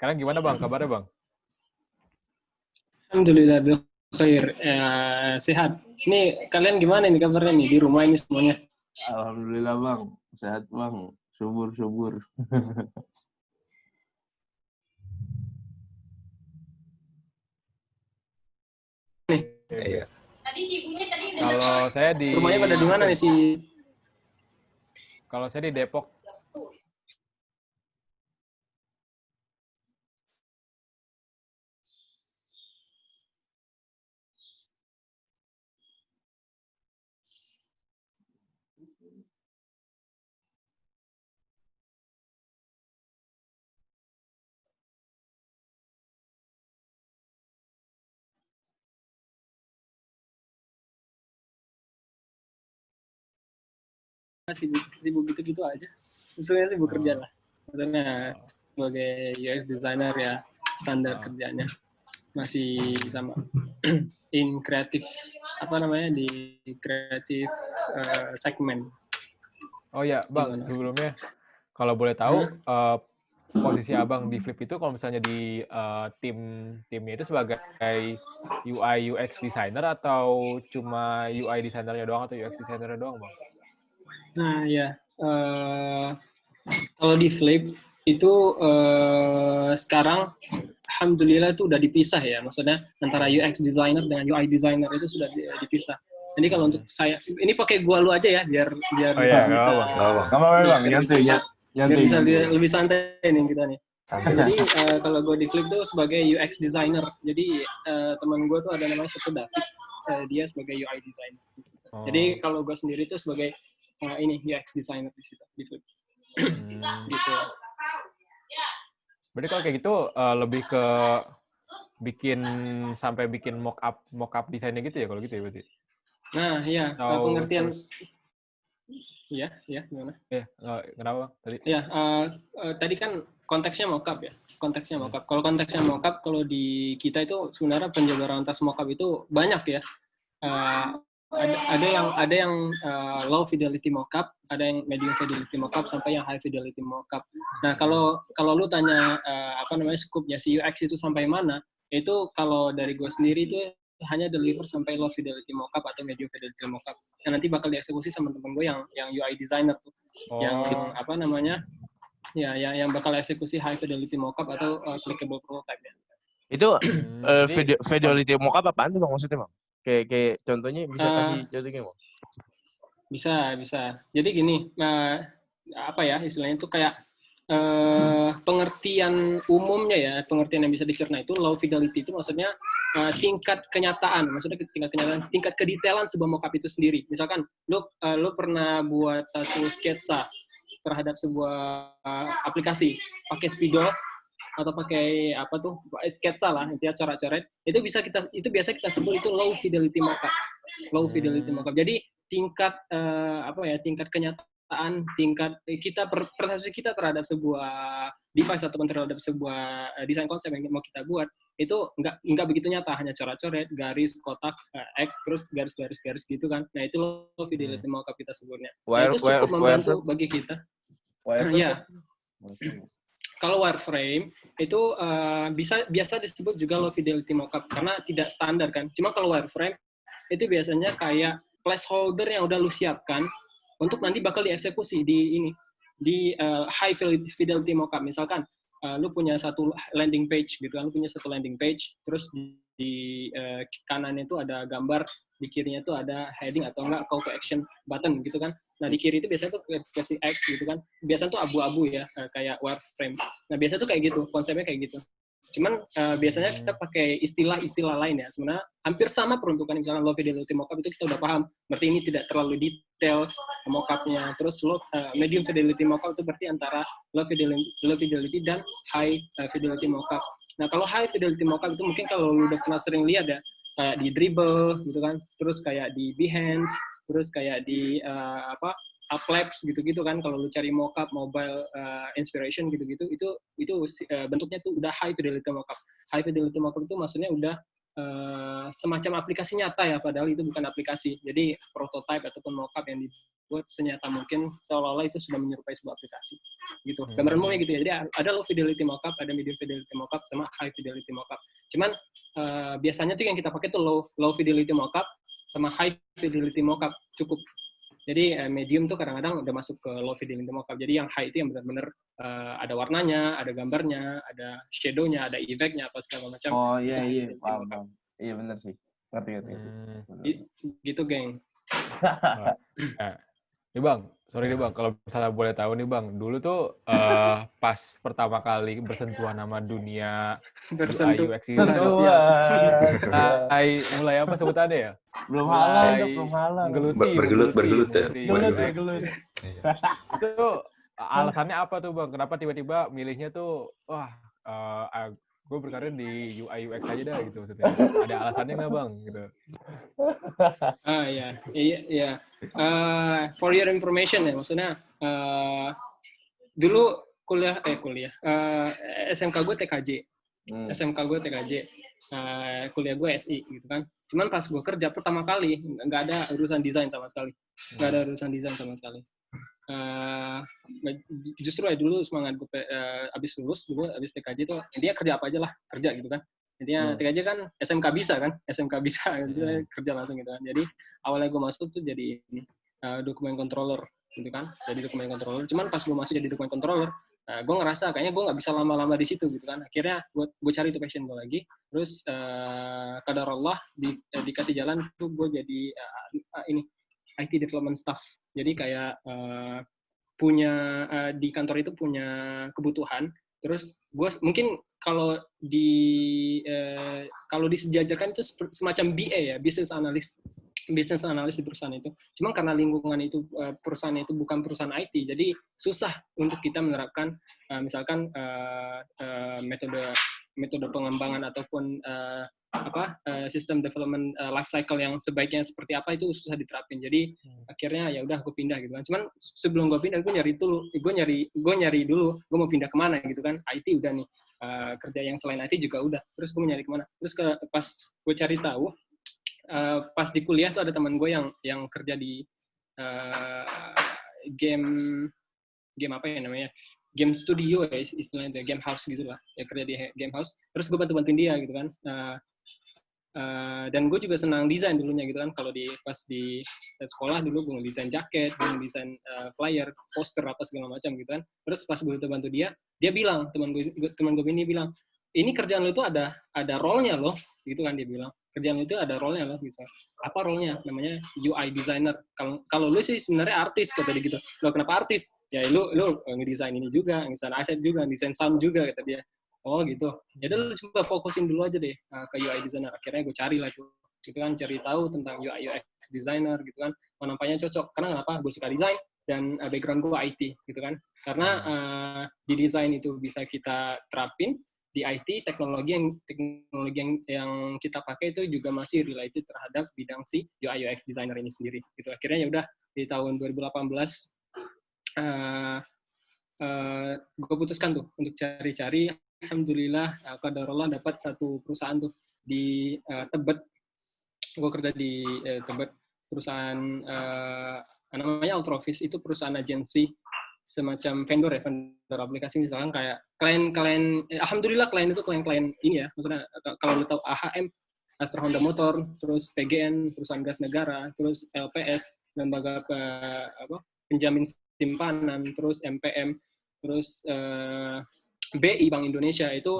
Kalian gimana bang? Kabarnya bang? Alhamdulillah khair. Ya, sehat. Ini kalian gimana nih kabarnya nih di rumah ini semuanya? Alhamdulillah bang, sehat bang, subur subur. nih. Iya. Tadi si ibunya tadi udah Kalau saya di Rumahnya pada di mana nih si? Kalau saya di Depok. Sibuk, sibuk gitu-gitu aja. Maksudnya sibuk kerja lah. Maksudnya sebagai UX designer ya standar kerjanya masih sama in kreatif apa namanya di kreatif eh, segmen Oh ya bang, Gimana? sebelumnya kalau boleh tahu eh, posisi abang di Flip itu kalau misalnya di eh, tim timnya itu sebagai UI UX designer atau cuma UI designernya doang atau UX designernya doang bang? Nah ya, eh, kalau di Flip itu eh, sekarang alhamdulillah itu udah dipisah ya, maksudnya antara UX designer dengan UI designer itu sudah di- dipisah. Jadi kalau untuk saya, ini pakai gua lu aja ya, biar biar Oh iya, bisa, nggak apa-apa. Gak apa-apa nyantai, bisa, nyantai, lebih santai nih kita nih. Jadi eh, kalau gue di Flip tuh sebagai UX designer. Jadi eh, teman gue tuh ada namanya satu David, eh, dia sebagai UI designer. Oh, Jadi kalau gue sendiri tuh sebagai eh, ini UX designer di situ Flip hmm. gitu. Berarti kalau kayak gitu eh, lebih ke bikin sampai bikin mock up mock up desainnya gitu ya kalau gitu ya berarti? Nah, iya, eh, Atau pengertian Iya, iya, gimana? Eh, eh, kenapa tadi? Ya, eh, eh, tadi kan konteksnya mockup ya. Konteksnya mockup. Kalau konteksnya mockup, kalau di kita itu sebenarnya penjabaran atas mockup itu banyak ya. Eh, ada, ada yang ada yang eh, low fidelity mockup, ada yang medium fidelity mockup sampai yang high fidelity mockup. Nah, kalau kalau lu tanya eh, apa namanya scope-nya si UX itu sampai mana, itu kalau dari gue sendiri itu hanya deliver sampai low fidelity mockup atau medium fidelity mockup. Yang nanti bakal dieksekusi sama temen gue yang yang UI designer tuh Oh, yang apa namanya ya yang yang bakal eksekusi high fidelity mockup atau uh, clickable prototype ya. Itu eh, video, fidelity mockup apaan tuh bang maksudnya bang? Kayak, kayak contohnya bisa Eh, kasih contohnya bang? Bisa bisa. Jadi gini uh, apa ya istilahnya itu kayak uh, pengertian umumnya ya pengertian yang bisa dicerna itu low fidelity itu maksudnya uh, tingkat kenyataan maksudnya tingkat kenyataan tingkat kedetailan sebuah mockup itu sendiri. Misalkan lu uh, lu pernah buat satu sketsa terhadap sebuah uh, aplikasi pakai spidol atau pakai apa tuh sketsa lah intinya coret-coret itu bisa kita itu biasa kita sebut itu low fidelity mockup low fidelity Hmm. mockup jadi tingkat eh, apa ya tingkat kenyataan tingkat eh, kita per- persepsi kita terhadap sebuah device ataupun terhadap sebuah eh, desain konsep yang mau kita buat itu nggak nggak begitu nyata. Hanya coret-coret garis kotak eh, x terus garis-garis garis gitu kan. Nah itu low fidelity mockup kita sebutnya Nah, itu cukup membantu bagi kita. wire, Iya. Kalau wireframe itu uh, bisa biasa disebut juga low fidelity mockup karena tidak standar kan. Cuma kalau wireframe itu biasanya kayak placeholder yang udah lu siapkan untuk nanti bakal dieksekusi di ini di uh, high fidelity mockup. Misalkan uh, lu punya satu landing page gitu kan, lu punya satu landing page, terus di, uh, kanannya itu ada gambar, di kirinya itu ada heading atau enggak call to action button gitu kan. Nah di kiri itu biasanya tuh kasih X gitu kan. Biasanya tuh abu-abu ya, eh, kayak wireframe. Nah biasanya tuh kayak gitu, konsepnya kayak gitu. Cuman eh, biasanya kita pakai istilah-istilah lain ya. Sebenarnya hampir sama peruntukan misalnya low fidelity mockup itu kita udah paham. Berarti ini tidak terlalu detail mockupnya. Terus low, eh, medium fidelity mockup itu berarti antara low fidelity, low fidelity dan high eh, fidelity mockup. Nah kalau high fidelity mockup itu mungkin kalau lu udah pernah sering lihat ya, kayak di dribble gitu kan, terus kayak di Behance, terus kayak di eh, apa Uplabs gitu-gitu kan kalau lu cari mockup mobile eh, inspiration gitu-gitu itu itu eh, bentuknya tuh udah high fidelity mockup. High fidelity mockup itu maksudnya udah eh, semacam aplikasi nyata ya padahal itu bukan aplikasi. Jadi prototype ataupun mockup yang buat senyata mungkin seolah-olah itu sudah menyerupai sebuah aplikasi gitu Hmm. gambaran umumnya gitu ya jadi ada low fidelity mockup ada medium fidelity mockup sama high fidelity mockup cuman eh, biasanya tuh yang kita pakai tuh low low fidelity mockup sama high fidelity mockup cukup jadi eh, medium tuh kadang-kadang udah masuk ke low fidelity mockup jadi yang high itu yang benar-benar eh, ada warnanya ada gambarnya ada shadownya ada efeknya apa segala macam Oh iya iya paham paham. Iya benar sih. Ngerti ngerti. ngerti. Hmm. Gitu geng Nah, nih bang, sorry nih bang, kalau misalnya boleh tahu nih bang, dulu tuh eh, pas pertama kali bersentuhan sama dunia bersentuh UI UX itu Sentuhan. mulai, mulai apa sebutannya ya? belum halal belum halal. Bergelut, bergelut ya. menggeluti Gelut UI. ya gelut. Itu alasannya apa tuh bang? Kenapa tiba-tiba milihnya tuh, wah, gue berkarir di UI UX aja dah gitu maksudnya. Ada alasannya nggak bang? Gitu. Ah iya, iya, iya. Eh, for your information ya, maksudnya eh, dulu kuliah, eh kuliah, eh, SMK gue TKJ, Hmm. SMK gue TKJ, eh, kuliah gue SI gitu kan. Cuman pas gue kerja pertama kali nggak ada urusan desain sama sekali, nggak ada urusan desain sama sekali. Eh, justru ya dulu semangat gue eh, abis lulus dulu abis TKJ itu dia kerja apa aja lah kerja gitu kan. Intinya Hmm. TKJ kan SMK bisa kan, SMK bisa gitu, kerja langsung gitu kan. Jadi awalnya gue masuk tuh jadi uh, dokumen controller gitu kan, jadi dokumen controller. Cuman pas gue masuk jadi dokumen controller, uh, gue ngerasa kayaknya gue nggak bisa lama-lama di situ gitu kan. Akhirnya gue gue cari itu passion gue lagi. Terus uh, kadar Allah di, eh, dikasih jalan tuh gue jadi uh, uh, ini IT development staff. Jadi kayak uh, punya uh, di kantor itu punya kebutuhan terus gue mungkin kalau di eh, kalau disejajarkan itu semacam BA ya business analyst business analyst di perusahaan itu. Cuma karena lingkungan itu eh, perusahaan itu bukan perusahaan IT jadi susah untuk kita menerapkan eh, misalkan eh, metode metode pengembangan ataupun eh, apa eh, sistem development eh, life cycle yang sebaiknya seperti apa itu susah diterapin. Jadi akhirnya ya udah gue pindah gitu kan. Cuman sebelum gue pindah gue nyari dulu gue nyari gue nyari dulu gue mau pindah ke mana gitu kan. IT udah nih eh, kerja yang selain IT juga udah. Terus gue nyari ke mana? Terus ke pas gue cari tahu eh, pas di kuliah tuh ada teman gue yang yang kerja di eh, game game apa ya namanya game studio ya is- istilahnya ya, game house gitu lah. Ya kerja di game house. Terus gue bantu bantuin dia gitu kan. Eh, eh, dan gue juga senang desain dulunya gitu kan. Kalau di pas di sekolah dulu gue ngedesain jaket gue ngedesain eh, flyer poster apa segala macam gitu kan. Terus pas gue bantu dia dia bilang teman gue teman gue ini bilang ini kerjaan lu itu ada ada role-nya loh gitu kan dia bilang. Kerjaan lu itu ada role-nya loh gitu. Apa role-nya? Namanya UI designer. Kalau kalau lu sih sebenarnya artis kata dia gitu. Lo kenapa artis ya lu lu ngedesain ini juga ngedesain aset juga ngedesain sound juga kata dia. Oh gitu. Ya udah lu coba fokusin dulu aja deh uh, ke UI designer. Akhirnya gue cari lah tuh gitu kan cari tahu tentang UI UX designer gitu kan. Oh, nampaknya cocok. Karena kenapa? Gue suka desain dan uh, background gue IT gitu kan. Karena uh, di desain itu bisa kita terapin di IT teknologi yang teknologi yang, yang kita pakai itu juga masih related terhadap bidang si UI UX designer ini sendiri. Gitu. Akhirnya ya udah di tahun 2018 uh, uh, gue putuskan tuh untuk cari-cari. Alhamdulillah uh, kadarullah dapat satu perusahaan tuh di uh, Tebet. Gue kerja di uh, Tebet. Perusahaan uh, namanya Ultravis itu perusahaan agensi semacam vendor ya vendor aplikasi. Misalkan kayak klien-klien eh, alhamdulillah klien itu klien-klien ini ya. Maksudnya kalau lu tahu AHM Astra Honda Motor terus PGN perusahaan gas negara terus LPS lembaga apa penjamin simpanan terus MPM terus eh, BI Bank Indonesia itu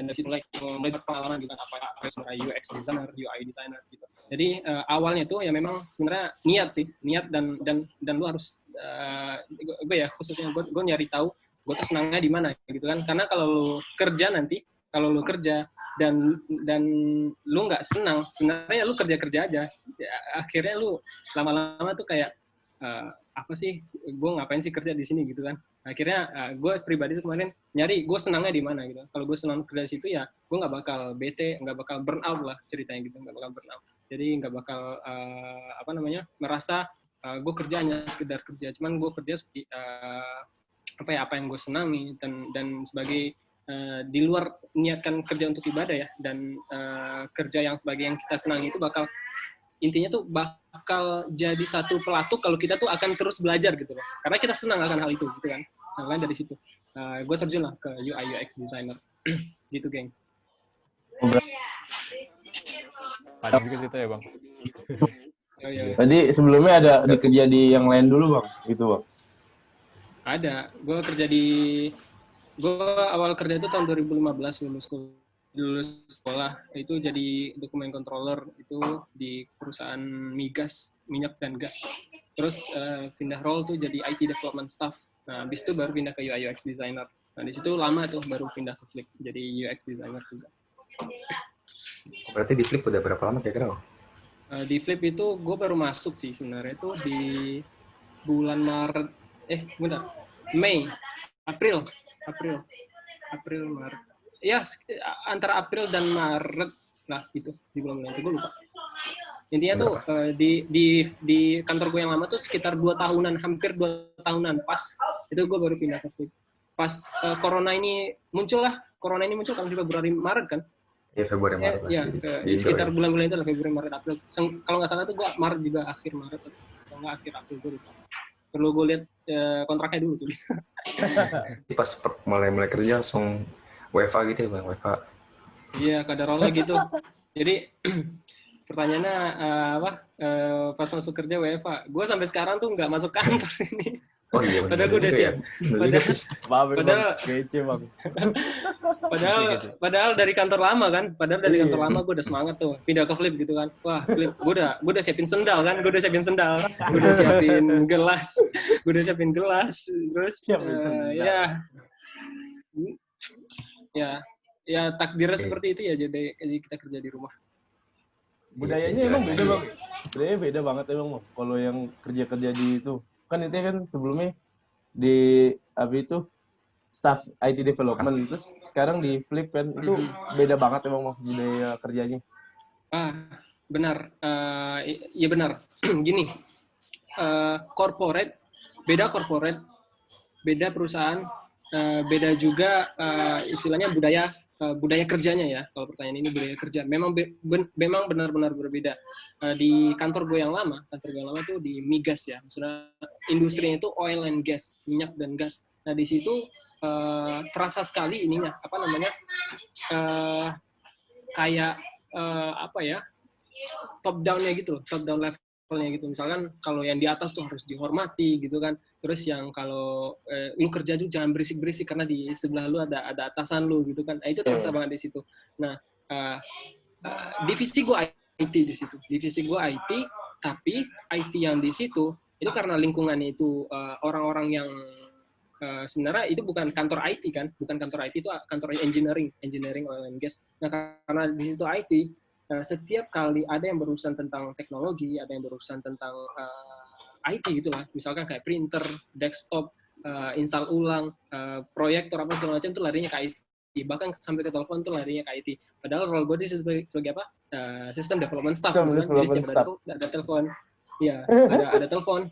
dan dari situ mulai mulai berpengalaman gitu apa apa sebenarnya UX designer, UI designer gitu. Jadi eh, awalnya tuh ya memang sebenarnya niat sih, niat dan dan dan lu harus eh, gue ya khususnya gue, gue nyari tahu gue tuh senangnya di mana gitu kan. Karena kalau lu kerja nanti, kalau lu kerja dan dan lu nggak senang, sebenarnya lu kerja kerja aja. Ya, akhirnya lu lama-lama tuh kayak eh, apa sih, gue ngapain sih kerja di sini gitu kan. Akhirnya uh, gue pribadi tuh kemarin nyari gue senangnya di mana gitu. Kalau gue senang kerja di situ ya gue nggak bakal bete nggak bakal burn out lah ceritanya gitu nggak bakal burn out. Jadi nggak bakal uh, apa namanya merasa uh, gue kerja hanya sekedar kerja. Cuman gue kerja uh, apa ya apa yang gue senangi dan dan sebagai uh, di luar niatkan kerja untuk ibadah ya dan uh, kerja yang sebagai yang kita senangi itu bakal intinya tuh bakal jadi satu pelatuk kalau kita tuh akan terus belajar gitu loh. Karena kita senang akan hal itu gitu kan. Nah, dari situ. Uh, gue terjun lah ke UI UX designer. Gitu geng. Panjang juga cerita ya bang. Oh, iya, iya. Tadi sebelumnya ada kerja di yang lain dulu bang, gitu bang? Ada, gue kerja di, gue awal kerja itu tahun 2015 lulus lulus sekolah. Itu jadi dokumen controller itu di perusahaan migas minyak dan gas. Terus uh, pindah role tuh jadi IT development staff. Nah habis itu baru pindah ke UI UX designer. Nah di situ lama tuh baru pindah ke Flip jadi UX designer juga. Berarti di Flip udah berapa lama kira-kira? Uh, di Flip itu gue baru masuk sih sebenarnya. Itu di bulan Maret, eh bentar, Mei, April, April, April, Maret. Ya, antara April dan Maret lah itu di bulan-bulan itu gue lupa. Intinya tuh uh, di di di kantor gue yang lama tuh sekitar dua tahunan, hampir dua tahunan pas itu gue baru pindah ke Flip. Pas uh, corona ini muncul lah, corona ini muncul kan Februari Maret kan. Iya Februari Eh, Maret. ya, di, eh, di di sekitar ya. bulan-bulan itu lah Februari Maret April. Kalau nggak salah tuh gua Maret juga akhir Maret atau nggak akhir April gue lupa. Perlu gue lihat kontraknya dulu tuh. Pas per- mulai-mulai kerja langsung WFA gitu ya bang, WFA. Iya, kadarullah gitu. Jadi pertanyaannya eh, apa? Eh, pas masuk kerja WFA. Gue sampai sekarang tuh nggak masuk kantor ini. Oh iya Padahal gue udah siap. ya. Juga, Padahal-. Padahal, Padahal- kece bang. Padahal Gitu. padahal dari kantor lama kan, padahal dari Iya. kantor lama gue udah semangat tuh pindah ke flip gitu kan. Wah, flip gue udah gue udah siapin sendal kan, gue udah siapin sendal, gue udah siapin gelas, gue udah siapin gelas, terus Siapin eh, ya ya ya takdirnya seperti itu ya jadi jadi kita kerja di rumah. Budayanya emang beda bang. Budayanya beda banget emang bang. Kalau yang kerja-kerja di itu kan itu kan sebelumnya di apa itu staff IT development terus sekarang di Flip kan itu beda banget emang budaya kerjanya. Ah, benar. I- Iya benar. Gini, eh, corporate beda corporate, beda perusahaan, eh, beda juga eh, istilahnya budaya eh, budaya kerjanya ya. Kalau pertanyaan ini budaya kerja, memang be- ben- memang benar-benar berbeda. Eh, di kantor gue yang lama, kantor gue yang lama tuh di migas ya, maksudnya industrinya itu oil and gas, minyak dan gas. Nah di situ eh, terasa sekali ininya apa namanya kayak apa ya top down-nya gitu top down levelnya gitu. Misalkan kalau yang di atas tuh harus dihormati gitu kan. Terus yang kalau eh, lu kerja tuh jangan berisik-berisik karena di sebelah lu ada ada atasan lu gitu kan. Nah, itu terasa Iya. banget di situ. Nah, eh, eh, divisi gua IT di situ. Divisi gua IT, tapi IT yang di situ itu karena lingkungannya itu eh, orang-orang yang eh, sebenarnya itu bukan kantor IT kan, bukan kantor IT itu kantor engineering, engineering oil and gas. Nah, karena di situ IT Nah, setiap kali ada yang berurusan tentang teknologi, ada yang berurusan tentang eh, IT gitu lah, misalkan kayak printer, desktop, eh, install ulang, eh, proyektor apa segala macam itu larinya ke IT. Bahkan sampai ke telepon tuh larinya ke IT. Padahal role gue situ sebagai, sebagai apa? Eh, sistem development staff. Gitu kan. Jadi development setiap staff. ada, ada telepon. Iya, ada ada telepon.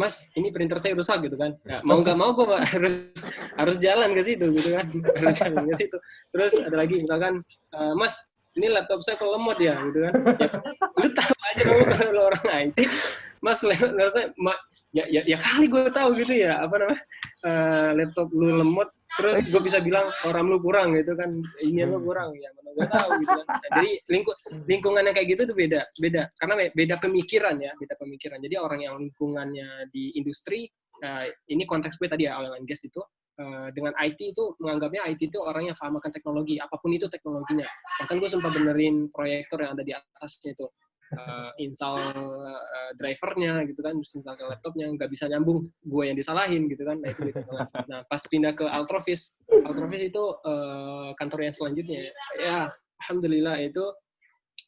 Mas, ini printer saya rusak gitu kan. Ya, mau nggak mau gue harus harus jalan ke situ gitu kan. Harus jalan ke situ. Terus ada lagi misalkan, Mas, ini laptop saya kok lemot ya gitu kan. Ya, lu tahu aja dong kalau orang IT, Mas laptop saya ya, ya, ya kali gue tahu gitu ya apa namanya eh, laptop lu lemot terus gue bisa bilang orang lu kurang gitu kan? Ini lu kurang? Ya mana gue tahu gitu kan? Nah, jadi lingku, lingkungan yang kayak gitu tuh beda beda. Karena be- beda pemikiran ya beda pemikiran. Jadi orang yang lingkungannya di industri eh, ini konteks gue tadi ya oil and gas itu dengan IT itu menganggapnya IT itu orang yang paham akan teknologi apa pun itu teknologinya. Bahkan gue sempat benerin proyektor yang ada di atasnya itu. Eh, install eh, drivernya gitu kan install ke laptopnya nggak bisa nyambung gue yang disalahin gitu kan. Nah itu gitu. nah pas pindah ke Altrovis Altrovis itu eh, kantor yang selanjutnya. Ya alhamdulillah itu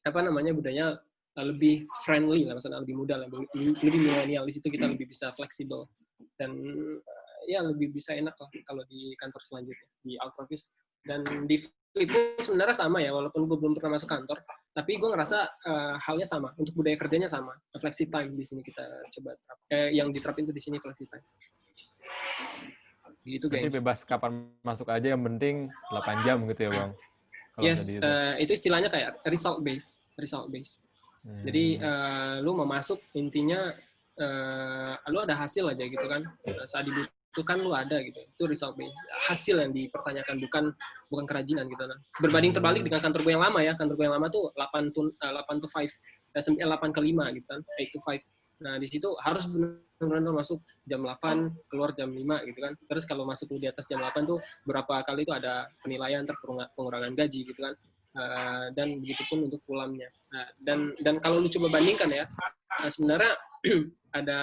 apa namanya budaya eh, lebih friendly lah maksudnya lebih mudah lah lebih, lebih milenial. Di situ kita lebih bisa fleksibel. Dan eh, ya lebih bisa enak lah kalau di kantor selanjutnya di Altrovis dan di pun sebenarnya sama ya walaupun gue belum pernah masuk kantor tapi gue ngerasa eh, halnya sama untuk budaya kerjanya sama flexi time di sini kita coba terap. Eh, yang diterapin tuh di sini flexi time Gitu, Berarti geng. bebas kapan masuk aja yang penting 8 jam gitu ya, Bang. Kalau Yes, itu. eh, itu istilahnya kayak result base, result base. Hmm. Jadi eh, lu mau masuk intinya eh, lu ada hasil aja gitu kan. Eh, Saat dibutuhkan lu ada gitu. Itu based. Hasil yang dipertanyakan bukan bukan kerajinan gitu kan. Berbanding terbalik dengan kantor gue yang lama ya. Kantor gue yang lama tuh 8 to eh, 8 to 5. Eh, sem- eh, 8 ke 5 gitu kan. 8 to 5. Nah, di situ harus benar-benar masuk jam 8, keluar jam 5 gitu kan. Terus kalau masuk di atas jam 8 tuh berapa kali itu ada penilaian pengurangan gaji gitu kan. Eh, dan begitu pun untuk pulamnya. Nah, dan dan kalau lu coba bandingkan ya, nah sebenarnya ada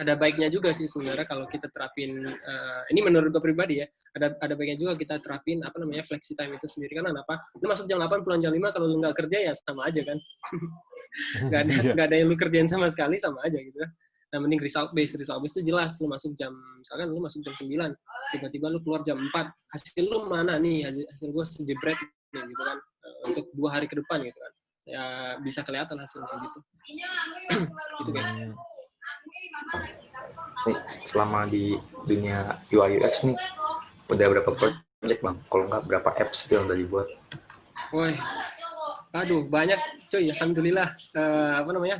ada baiknya juga sih sebenarnya kalau kita terapin eh, ini menurut gue pribadi ya ada ada baiknya juga kita terapin apa namanya flexi time itu sendiri. Karena apa lu masuk jam 8 pulang jam 5 kalau lu nggak kerja ya sama aja kan. Nggak ada Iya. nggak ada yang lu kerjain sama sekali sama aja gitu. Kan nah mending result based result based itu jelas lu masuk jam misalkan lu masuk jam 9 tiba-tiba lu keluar jam 4 hasil lu mana nih? Hasil, gue sejebret nih gitu kan. Eh, untuk dua hari ke depan gitu kan. Ya bisa kelihatan hasilnya gitu. Gitu kan. Nih, selama di dunia UI UX nih udah berapa project bang? Kalau nggak berapa apps yang udah dibuat? Woi, aduh banyak cuy, alhamdulillah. Eh, apa namanya?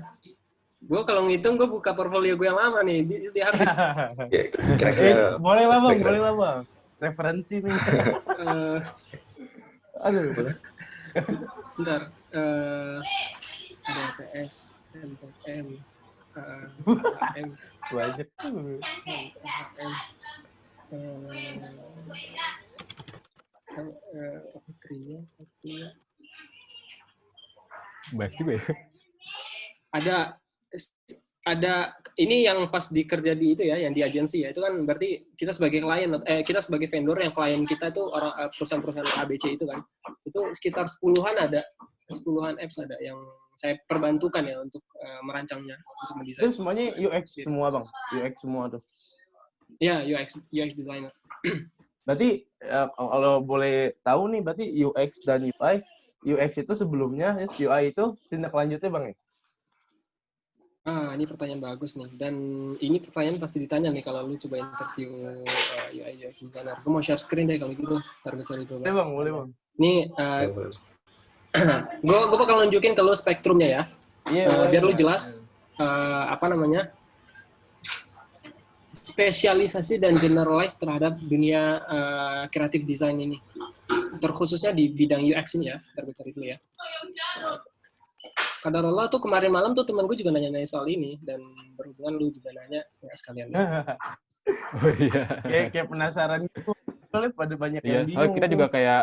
Gue kalau ngitung gue buka portfolio gue yang lama nih, di, di habis. Ya, Eh, boleh lah bang, boleh lah bang. Referensi nih. Eh, Aduh. bentar. Eh, ada PS, MPM, Banyak. HM, eh, eh, juga ya. ada ada ini yang pas dikerja di itu ya, yang di agensi ya, itu kan berarti kita sebagai klien, eh kita sebagai vendor yang klien kita itu orang eh, perusahaan-perusahaan ABC itu kan, itu sekitar sepuluhan ada, sepuluhan apps ada yang saya perbantukan ya untuk eh, merancangnya, untuk mendesain. Itu semuanya UX semua bang. UX semua tuh. Ya, UX UX designer. Berarti eh, kalau boleh tahu nih, berarti UX dan UI, UX itu sebelumnya, yes, UI itu tindak lanjutnya bang ya? Ah, ini pertanyaan bagus nih. Dan ini pertanyaan pasti ditanya nih kalau lu coba interview eh, UI UX designer. Gue mau share screen deh kalau gitu, ntar gue cari dulu. Boleh bang, boleh bang. Ini eh, gue gue bakal nunjukin ke lu spektrumnya ya Iya. Eh, boleh, biar lu jelas eh, apa namanya spesialisasi dan generalize terhadap dunia eh, kreatif design ini terkhususnya di bidang UX ini ya cari dulu ya Kadar Allah tuh kemarin malam tuh teman gue juga nanya-nanya soal ini dan berhubungan lu juga nanya ya sekalian Oh iya. kayak, kayak penasaran gitu. Soalnya pada banyak Iya, yang bingung. soalnya kita juga kayak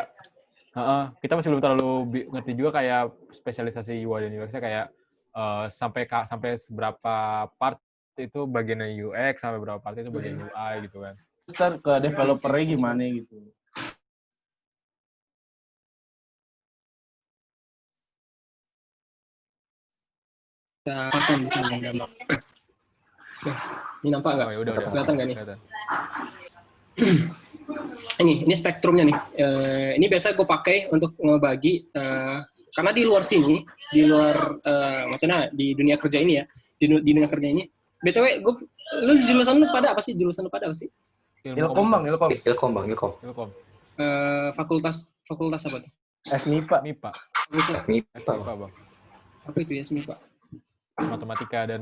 Heeh, kita masih belum terlalu ngerti juga kayak spesialisasi UI dan UX-nya kayak eh, sampai ka- sampai seberapa part itu bagian UX sampai berapa part itu bagian UI gitu kan. Ntar ke developernya gimana gitu. kita akan. Nah, ini nampak nggak? Oh, ya udah udah. Kelihatan nggak nih? Kelihatan. Ini ini spektrumnya nih. Eh, ini biasa gue pakai untuk ngebagi eh, karena di luar sini, di luar eh, maksudnya di dunia kerja ini ya, di, di dunia kerja ini. btw, gue lu jurusan lu pada apa sih? Jurusan lu pada apa sih? Ilkom bang, Ilkom. Ilkom bang, Ilkom. Ilkom. Eh, fakultas fakultas apa tuh? FMIPA. MIPA. Fakultas MIPA MIPA, Bang. apa itu ya SMIPA? Matematika dan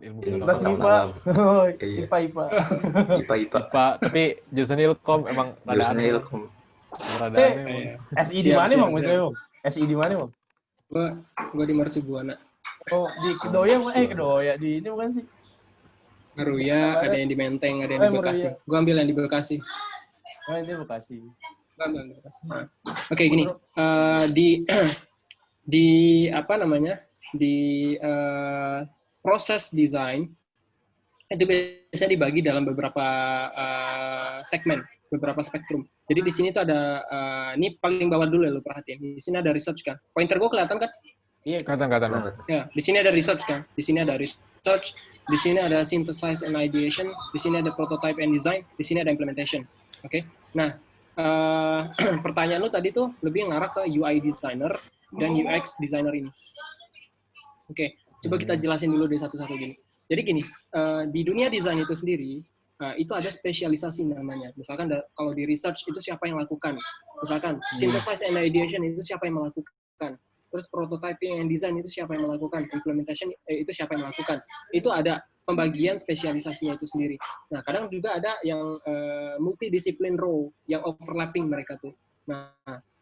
ilmu Kelas pengetahuan. MIPA. Oh, Iya. IPA, IPA. IPA, IPA. Tapi jurusan Ilkom emang rada aneh. Ilkom. Rada Eh, aneh. Iya. SI di mana bang? BTW, Bang? SI di mana bang? Gue gue di Marsubuana. Oh, di Kedoya, Bang. eh Kedoya di ini bukan sih? Meruya, ada yang di Menteng, ada yang Oh, di Bekasi. Gue ambil yang di Bekasi. Oh, ini Bekasi. Gua ambil yang di Bekasi. Nah. Oke, gini. Eh, di di apa namanya? Di eh, proses desain itu biasanya dibagi dalam beberapa eh, segmen, beberapa spektrum. Jadi di sini tuh ada eh, ini paling bawah dulu ya lu perhatiin. Di sini ada research kan. Pointer gue kelihatan kan? Iya, Kelihatan, kelihatan. Bang. Ya, di sini ada research kan. Di sini ada research, di sini ada synthesize and ideation, di sini ada prototype and design, di sini ada implementation. Oke. Nah, eh, pertanyaan lu tadi tuh lebih ngarah ke UI designer dan UX designer ini. Oke, coba kita jelasin dulu deh satu-satu gini. Jadi gini, eh, di dunia desain itu sendiri uh, itu ada spesialisasi namanya. Misalkan da, kalau di research itu siapa yang lakukan. Misalkan synthesis and ideation itu siapa yang melakukan. Terus prototyping and design itu siapa yang melakukan. Implementation eh, itu siapa yang melakukan. Itu ada pembagian spesialisasinya itu sendiri. Nah, kadang juga ada yang uh, multidisiplin role, yang overlapping mereka tuh. Nah,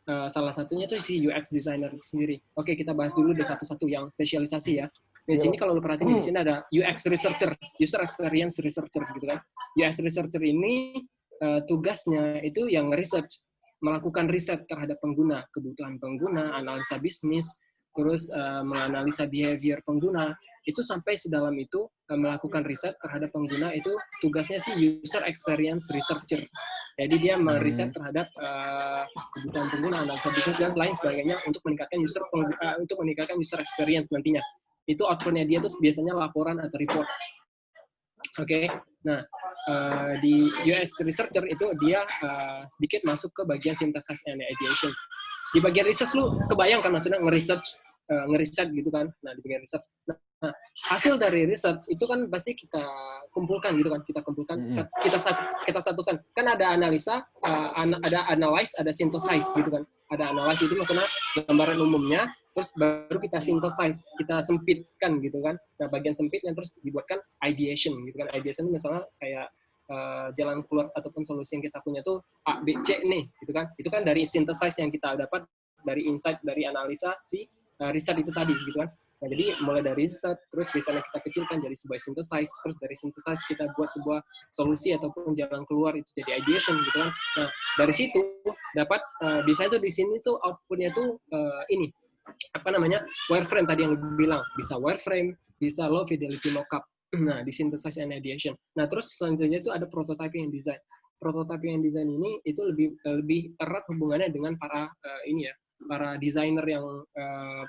uh, salah satunya tuh si UX designer sendiri. Oke, kita bahas dulu deh satu-satu yang spesialisasi ya. Di sini kalau lu perhatiin di sini ada UX researcher, user experience researcher gitu kan. UX researcher ini uh, tugasnya itu yang research, melakukan riset terhadap pengguna, kebutuhan pengguna, analisa bisnis, terus uh, menganalisa behavior pengguna, itu sampai sedalam itu uh, melakukan riset terhadap pengguna itu tugasnya sih user experience researcher. Jadi dia meriset terhadap uh, kebutuhan pengguna, analisa bisnis dan lain sebagainya untuk meningkatkan user uh, untuk meningkatkan user experience nantinya itu outputnya dia tuh biasanya laporan atau report. Oke, okay? nah uh, di US researcher itu dia uh, sedikit masuk ke bagian synthesis and ideation. Di bagian research lu kebayang kan maksudnya nge-research, uh, nge-research gitu kan. Nah, di bagian research. Nah, hasil dari research itu kan pasti kita kumpulkan gitu kan, kita kumpulkan, mm -hmm. kita kita satukan. Kan ada analisa, uh, ada analyze, ada synthesize gitu kan. Ada analyze itu maksudnya gambaran umumnya, terus baru kita synthesize, kita sempitkan gitu kan. Nah, bagian sempitnya terus dibuatkan ideation gitu kan. Ideation itu misalnya kayak uh, jalan keluar ataupun solusi yang kita punya tuh A, B, C nih gitu kan. Itu kan dari synthesize yang kita dapat dari insight dari analisa si uh, riset itu tadi gitu kan. Nah, jadi mulai dari riset, terus risetnya kita kecilkan jadi sebuah synthesize, terus dari synthesize kita buat sebuah solusi ataupun jalan keluar itu jadi ideation gitu kan. Nah, dari situ dapat uh, biasanya tuh di sini tuh outputnya tuh uh, ini apa namanya wireframe tadi yang bilang bisa wireframe bisa low fidelity mockup nah di synthesis and ideation nah terus selanjutnya itu ada prototyping and design prototyping and design ini itu lebih lebih erat hubungannya dengan para uh, ini ya para desainer yang uh,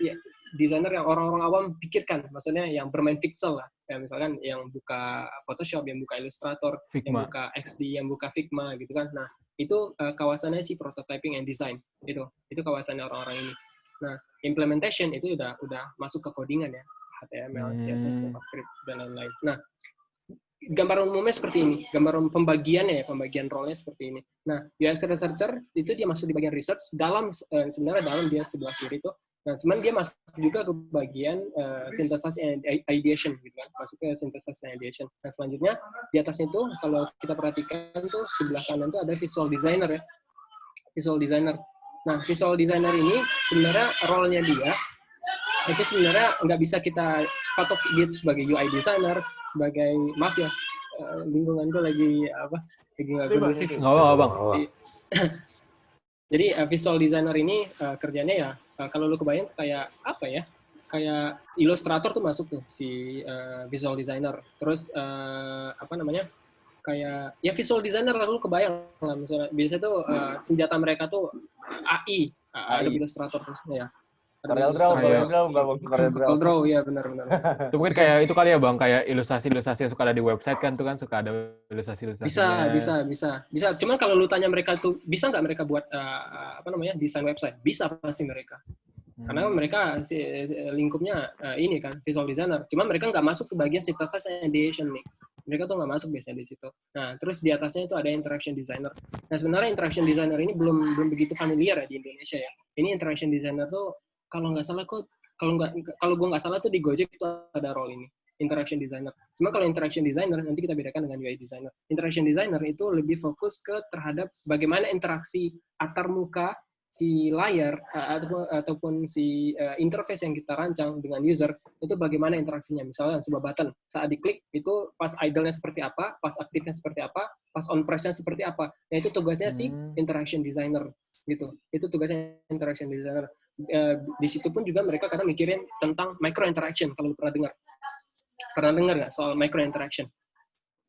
ya desainer yang orang-orang awam pikirkan maksudnya yang bermain pixel lah ya misalkan yang buka Photoshop yang buka Illustrator Figma. yang buka XD yang buka Figma gitu kan nah itu uh, kawasannya si prototyping and design itu itu kawasannya orang-orang ini Nah, implementation itu udah udah masuk ke codingan ya, HTML, hmm. CSS, JavaScript dan lain-lain. Nah, gambaran umumnya seperti ini, gambaran pembagiannya ya, pembagian role-nya seperti ini. Nah, UX researcher itu dia masuk di bagian research, dalam eh, sebenarnya dalam dia sebelah kiri itu. Nah, cuman dia masuk juga ke bagian uh, synthesis and ideation gitu kan, masuk ke synthesis and ideation. Nah, selanjutnya di atasnya itu kalau kita perhatikan tuh sebelah kanan tuh ada visual designer ya. Visual designer. Nah, visual designer ini sebenarnya role-nya dia itu sebenarnya nggak bisa kita patok dia sebagai UI designer, sebagai maaf ya, eh, lingkungan gue lagi apa, lagi nggak kondusif. Nggak apa bang. Jadi uh, visual designer ini uh, kerjanya ya, uh, kalau lu kebayang kayak apa ya, kayak Illustrator tuh masuk tuh si uh, visual designer. Terus uh, apa namanya? kayak ya visual designer lalu kebayang lah misalnya biasa tuh uh, senjata mereka tuh AI, AI. ada Illustrator terus ya Corel Draw, Corel Draw, Corel Draw, ya benar benar. itu mungkin kayak itu kali ya bang, kayak ilustrasi-ilustrasi yang suka ada di website kan tuh kan suka ada ilustrasi-ilustrasi. Bisa, bisa, bisa, bisa. Cuman kalau lu tanya mereka tuh bisa nggak mereka buat uh, apa namanya desain website? Bisa pasti mereka. Hmm. Karena mereka si, lingkupnya uh, ini kan visual designer. Cuman mereka nggak masuk ke bagian synthesis and ideation nih mereka tuh nggak masuk biasanya di situ. Nah, terus di atasnya itu ada interaction designer. Nah, sebenarnya interaction designer ini belum belum begitu familiar ya di Indonesia ya. Ini interaction designer tuh kalau nggak salah kok kalau nggak kalau gue nggak salah tuh di Gojek itu ada role ini interaction designer. Cuma kalau interaction designer nanti kita bedakan dengan UI designer. Interaction designer itu lebih fokus ke terhadap bagaimana interaksi antar muka si layar ataupun, ataupun si uh, interface yang kita rancang dengan user itu bagaimana interaksinya misalnya sebuah button saat diklik itu pas idle-nya seperti apa pas aktifnya seperti apa pas on press-nya seperti apa nah itu tugasnya hmm. si interaction designer gitu itu tugasnya interaction designer uh, di situ pun juga mereka kadang mikirin tentang micro interaction kalau pernah dengar. Pernah dengar nggak soal micro interaction?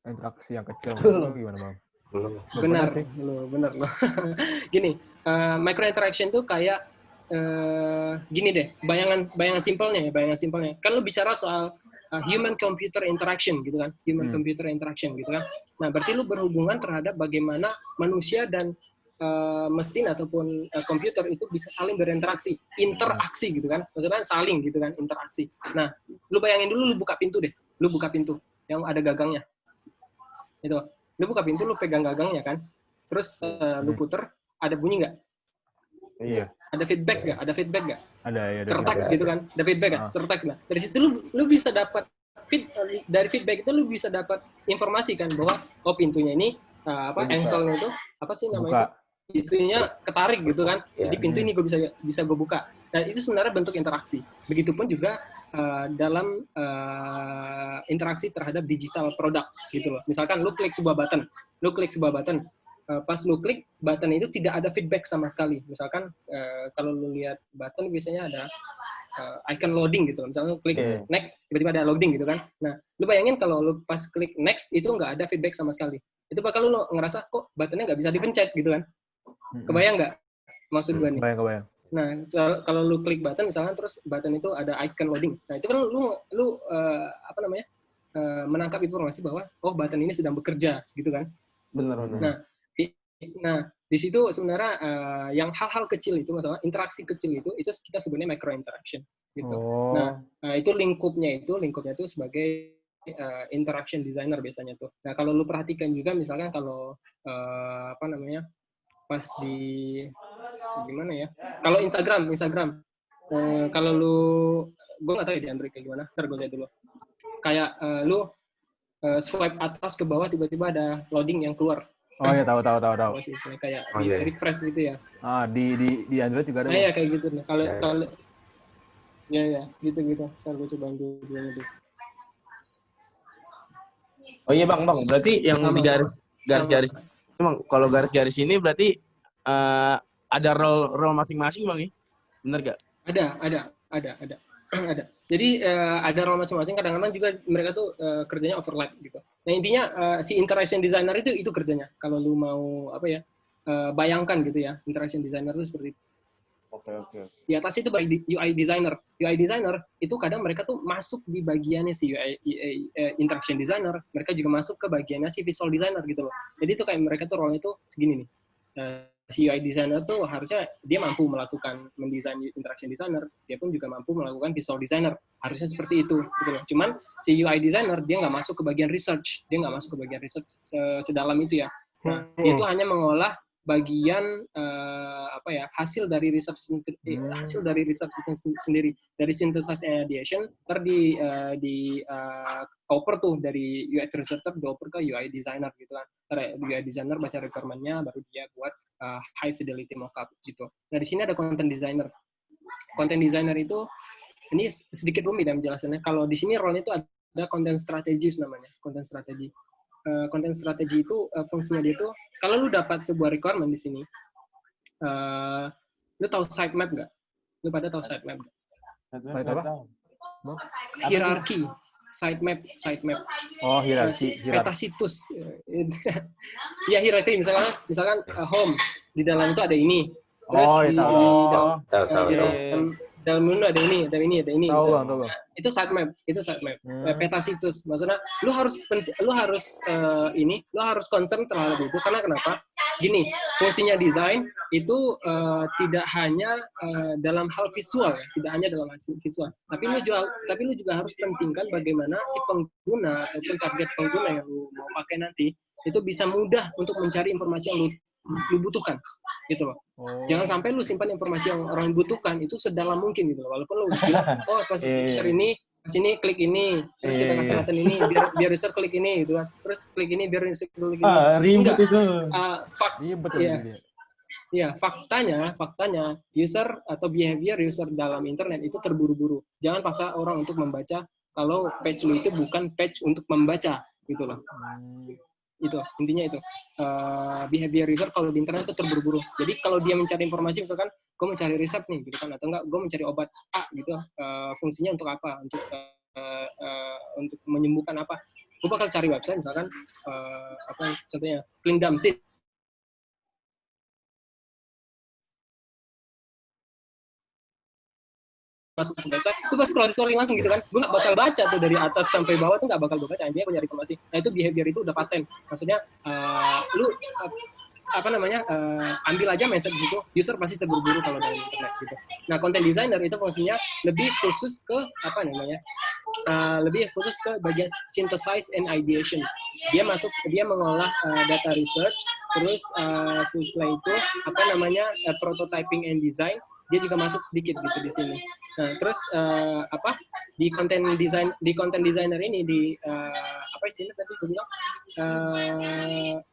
Interaksi yang kecil gimana bang? Belum. Benar. sih. Lo benar. Lo gini uh, micro interaction tuh kayak uh, gini deh bayangan bayangan simpelnya ya bayangan simpelnya. Kan lo bicara soal uh, human computer interaction gitu kan human hmm. computer interaction gitu kan. Nah berarti lo berhubungan terhadap bagaimana manusia dan uh, mesin ataupun uh, komputer itu bisa saling berinteraksi interaksi gitu kan maksudnya saling gitu kan interaksi nah lu bayangin dulu lu buka pintu deh lu buka pintu yang ada gagangnya Itu. Lu buka pintu, lu pegang gagangnya kan. Terus uh, lu Hmm. puter, ada bunyi nggak? Iya. Ada feedback nggak? Ada feedback nggak? Ada ya. ada. gitu kan? Ada feedback nggak? Ah. Sertak lah. Dari situ lu lu bisa dapat feed, dari feedback itu lu bisa dapat informasi kan bahwa oh pintunya ini uh, apa engselnya itu apa sih Buka. namanya? itu? Itunya ketarik gitu kan. Iya. Jadi pintu ini gue bisa bisa gue buka. Dan itu sebenarnya bentuk interaksi. Begitupun juga uh, dalam uh, interaksi terhadap digital produk gitu loh. Misalkan lu klik sebuah button, lu klik sebuah button, uh, pas lu klik button itu tidak ada feedback sama sekali. Misalkan uh, kalau lu lihat button biasanya ada uh, icon loading gitu. Misalnya lu klik Oke. next, tiba-tiba ada loading gitu kan. Nah, lu bayangin kalau lu pas klik next itu nggak ada feedback sama sekali. Itu bakal lu ngerasa kok buttonnya nggak bisa dipencet gitu kan. Kebayang nggak maksud gue nih? Kebayang, kebayang. Nah, kalau- kalau lu klik button misalnya terus button itu ada icon loading. Nah, itu kan lu lu eh, apa namanya? eh, menangkap informasi bahwa oh button ini sedang bekerja gitu kan. Bener bener. Nah, di, nah di situ sebenarnya eh, yang hal-hal kecil itu masalah interaksi kecil itu itu kita sebutnya micro interaction gitu. Oh. Nah, Nah, itu lingkupnya itu lingkupnya itu sebagai uh, interaction designer biasanya tuh. Nah, kalau lu perhatikan juga misalkan kalau uh, apa namanya? Pas di gimana ya? Kalau Instagram, Instagram. Uh, kalau lu gue nggak tahu ya di Android kayak gimana. Ntar gue lihat dulu. Kayak uh, lu uh, swipe atas ke bawah tiba-tiba ada loading yang keluar. oh ya tahu tahu tahu tahu. Kayak Oh, di iya, iya. refresh gitu ya. Ah di di di Android juga ada. Nah, ya kayak gitu nih. Kalau Ya, ya. kalau ya ya gitu gitu. Ntar gue coba dulu dulu. Oh iya bang bang, berarti yang Sama, di garis garis-garis, emang kalau garis-garis ini berarti eh, ada role role masing-masing bang ya? Bener gak? Ada, ada, ada, ada, ada. Jadi eh, ada role masing-masing. Kadang-kadang juga mereka tuh eh, kerjanya overlap gitu. Nah intinya eh, si interaction designer itu itu kerjanya. Kalau lu mau apa ya, eh, bayangkan gitu ya, interaction designer itu seperti itu. Oke oke. Di atas itu by UI designer. UI designer itu kadang mereka tuh masuk di bagiannya si UI UI, eh, interaction designer. Mereka juga masuk ke bagiannya si visual designer gitu loh. Jadi itu kayak mereka tuh role itu segini nih. Eh, si UI designer tuh harusnya dia mampu melakukan mendesain interaction designer, dia pun juga mampu melakukan visual designer. Harusnya seperti itu gitu loh. Cuman si UI designer dia nggak masuk ke bagian research, dia nggak masuk ke bagian research se- sedalam itu ya. Nah, dia itu hanya mengolah bagian eh, apa ya hasil dari sendiri- eh, Hmm. hasil dari research itu sen- sendiri dari synthesis and ideation ter di eh, di eh, oper tuh dari UX researcher dioper ke UI designer gitu kan. Ter UI designer baca requirement-nya baru dia buat eh, high fidelity mockup gitu. Nah di sini ada content designer. Content designer itu ini sedikit rumit ya menjelaskannya kalau di sini role itu ada content strategist namanya content strategy Eh, content strategy itu eh, fungsinya dia itu kalau lu dapat sebuah requirement di sini eh lu tahu sitemap nggak lu pada tahu sitemap nggak? Site apa? hierarki sitemap sitemap Oh hierarki. hierarki. peta situs ya hierarki misalkan misalkan eh, home di dalam itu ada ini terus Oh, di, iya, tahu. di dalam, Tahu eh, tahu di tahu. Dalam menu ada ini ada ini ada ini Tahu gitu. bang, tahu bang. itu sitemap itu sitemap Hmm. Peta situs maksudnya lu harus lu harus eh, ini lu harus concern terhadap itu karena kenapa gini fungsinya desain itu eh, tidak hanya eh, dalam hal visual ya tidak hanya dalam hal visual tapi lu juga tapi lu juga harus pentingkan bagaimana si pengguna ataupun target pengguna yang lu mau pakai nanti itu bisa mudah untuk mencari informasi yang lu lu butuhkan gitu loh Oh. jangan sampai lu simpan informasi yang orang butuhkan itu sedalam mungkin gitu loh. walaupun lu bilang oh pas Iya, iya. user ini pas ini klik ini terus kita Iya, kasih iya. button ini biar biar user klik ini gitu kan terus klik ini biar user klik ini Ah ribet itu. Ah, fak Iya betul. Iya. iya. ya faktanya faktanya user atau behavior user dalam internet itu terburu-buru jangan paksa orang untuk membaca kalau page lu itu bukan page untuk membaca gitu loh Hmm. Itu intinya itu. Eh, behavior user kalau di internet itu terburu-buru. Jadi kalau dia mencari informasi misalkan gue mencari resep nih gitu kan atau enggak gue mencari obat A gitu eh, fungsinya untuk apa? Untuk eh, eh, untuk menyembuhkan apa? Gue bakal cari website misalkan eh, apa contohnya Klindam Seed masuk website, gue pas scroll scrolling langsung gitu kan, gue gak bakal baca tuh dari atas sampai bawah tuh gak bakal gue baca, intinya gue nyari informasi. Nah itu behavior itu udah paten, maksudnya eh, lu eh, apa namanya uh, ambil aja mindset di user pasti terburu-buru kalau dalam internet gitu. Nah content designer itu fungsinya lebih khusus ke apa namanya uh, lebih khusus ke bagian synthesize and ideation. Dia masuk dia mengolah uh, data research terus uh, setelah itu apa namanya uh, prototyping and design dia juga masuk sedikit gitu di sini. Nah, terus uh, apa di konten design di konten designer ini di uh, apa istilahnya tadi gue bilang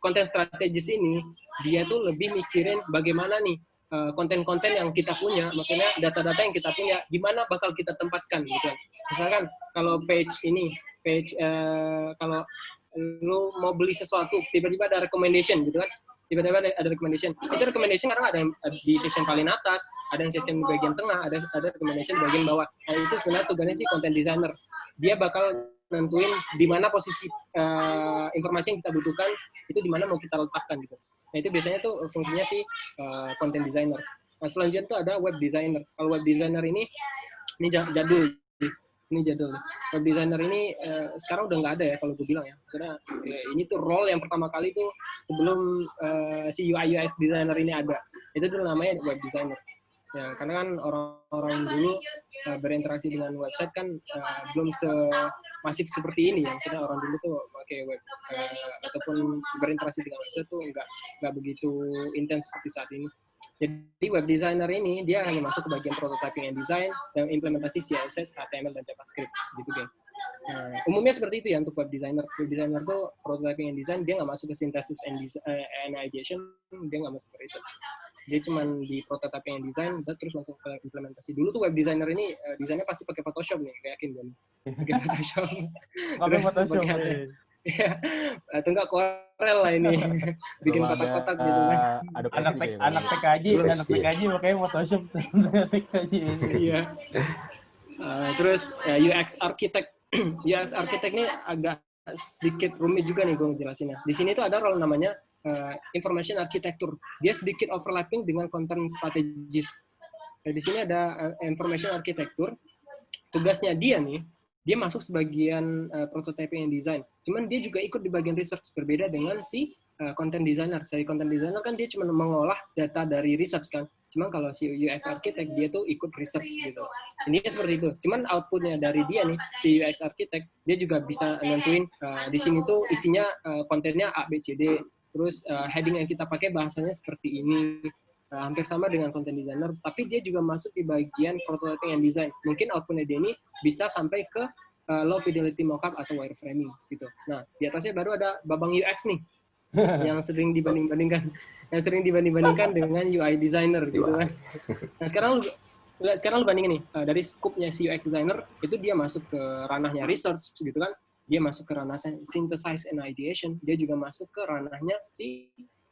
konten uh, strategis ini dia tuh lebih mikirin bagaimana nih konten-konten yang kita punya, maksudnya data-data yang kita punya, gimana bakal kita tempatkan gitu. Misalkan kalau page ini, page uh, kalau lu mau beli sesuatu, tiba-tiba ada recommendation gitu kan, tiba-tiba ada, ada recommendation. Itu recommendation kadang ada yang di section paling atas, ada yang section di bagian tengah, ada ada recommendation di bagian bawah. Nah, itu sebenarnya tugasnya si content designer. Dia bakal nentuin di mana posisi uh, informasi yang kita butuhkan itu di mana mau kita letakkan gitu. Nah, itu biasanya tuh fungsinya si uh, content designer. Nah, selanjutnya tuh ada web designer. Kalau web designer ini ini jadul ini jadul. Web designer ini uh, sekarang udah nggak ada ya kalau gue bilang ya. Karena ya, ini tuh role yang pertama kali tuh sebelum uh, si UI UX designer ini ada. Itu dulu namanya web designer. Ya, karena kan orang-orang dulu uh, berinteraksi dengan website kan uh, belum se masif seperti ini ya. Maksudnya orang dulu tuh pakai web uh, ataupun berinteraksi dengan website tuh nggak nggak begitu intens seperti saat ini. Jadi web designer ini dia hanya masuk ke bagian prototyping and design dan implementasi CSS, HTML dan JavaScript gitu geng. Nah, umumnya seperti itu ya untuk web designer. Web designer tuh prototyping and design dia nggak masuk ke synthesis and, uh, and ideation, dia nggak masuk ke research. Dia cuma di prototyping and design, terus langsung ke implementasi. Dulu tuh web designer ini uh, desainnya pasti pakai Photoshop nih, kayak yakin gue. Pakai Photoshop. Pakai Photoshop. Iya, atau enggak Corel lah ini, bikin kotak-kotak gitu kan. Anak tek, anak TKJ, anak TKJ makanya Photoshop TKJ Iya. Uh, terus ya, UX architect, UX architect ini agak sedikit rumit juga nih gue ngejelasinnya. Di sini tuh ada role namanya uh, information architecture. Dia sedikit overlapping dengan content strategis. Nah, di sini ada uh, information architecture. Tugasnya dia nih, dia masuk sebagian uh, prototyping and design. Cuman dia juga ikut di bagian research berbeda dengan si uh, content designer. Si content designer kan dia cuma mengolah data dari research kan. Cuman kalau si UX architect dia tuh ikut research gitu. Ini seperti itu. Cuman outputnya dari dia nih si UX architect dia juga bisa nentuin uh, di sini tuh isinya uh, kontennya A B C D. Terus uh, heading yang kita pakai bahasanya seperti ini. Uh, hampir sama dengan content designer, tapi dia juga masuk di bagian prototyping and design. Mungkin outputnya dia ini bisa sampai ke uh, low fidelity mockup atau wireframing gitu. Nah, di atasnya baru ada babang UX nih, yang sering dibanding-bandingkan, yang sering dibanding-bandingkan dengan UI designer gitu kan. Nah, sekarang lu sekarang lu bandingin nih uh, dari scope-nya si UX designer itu dia masuk ke ranahnya research gitu kan. Dia masuk ke ranah synthesize and ideation, dia juga masuk ke ranahnya si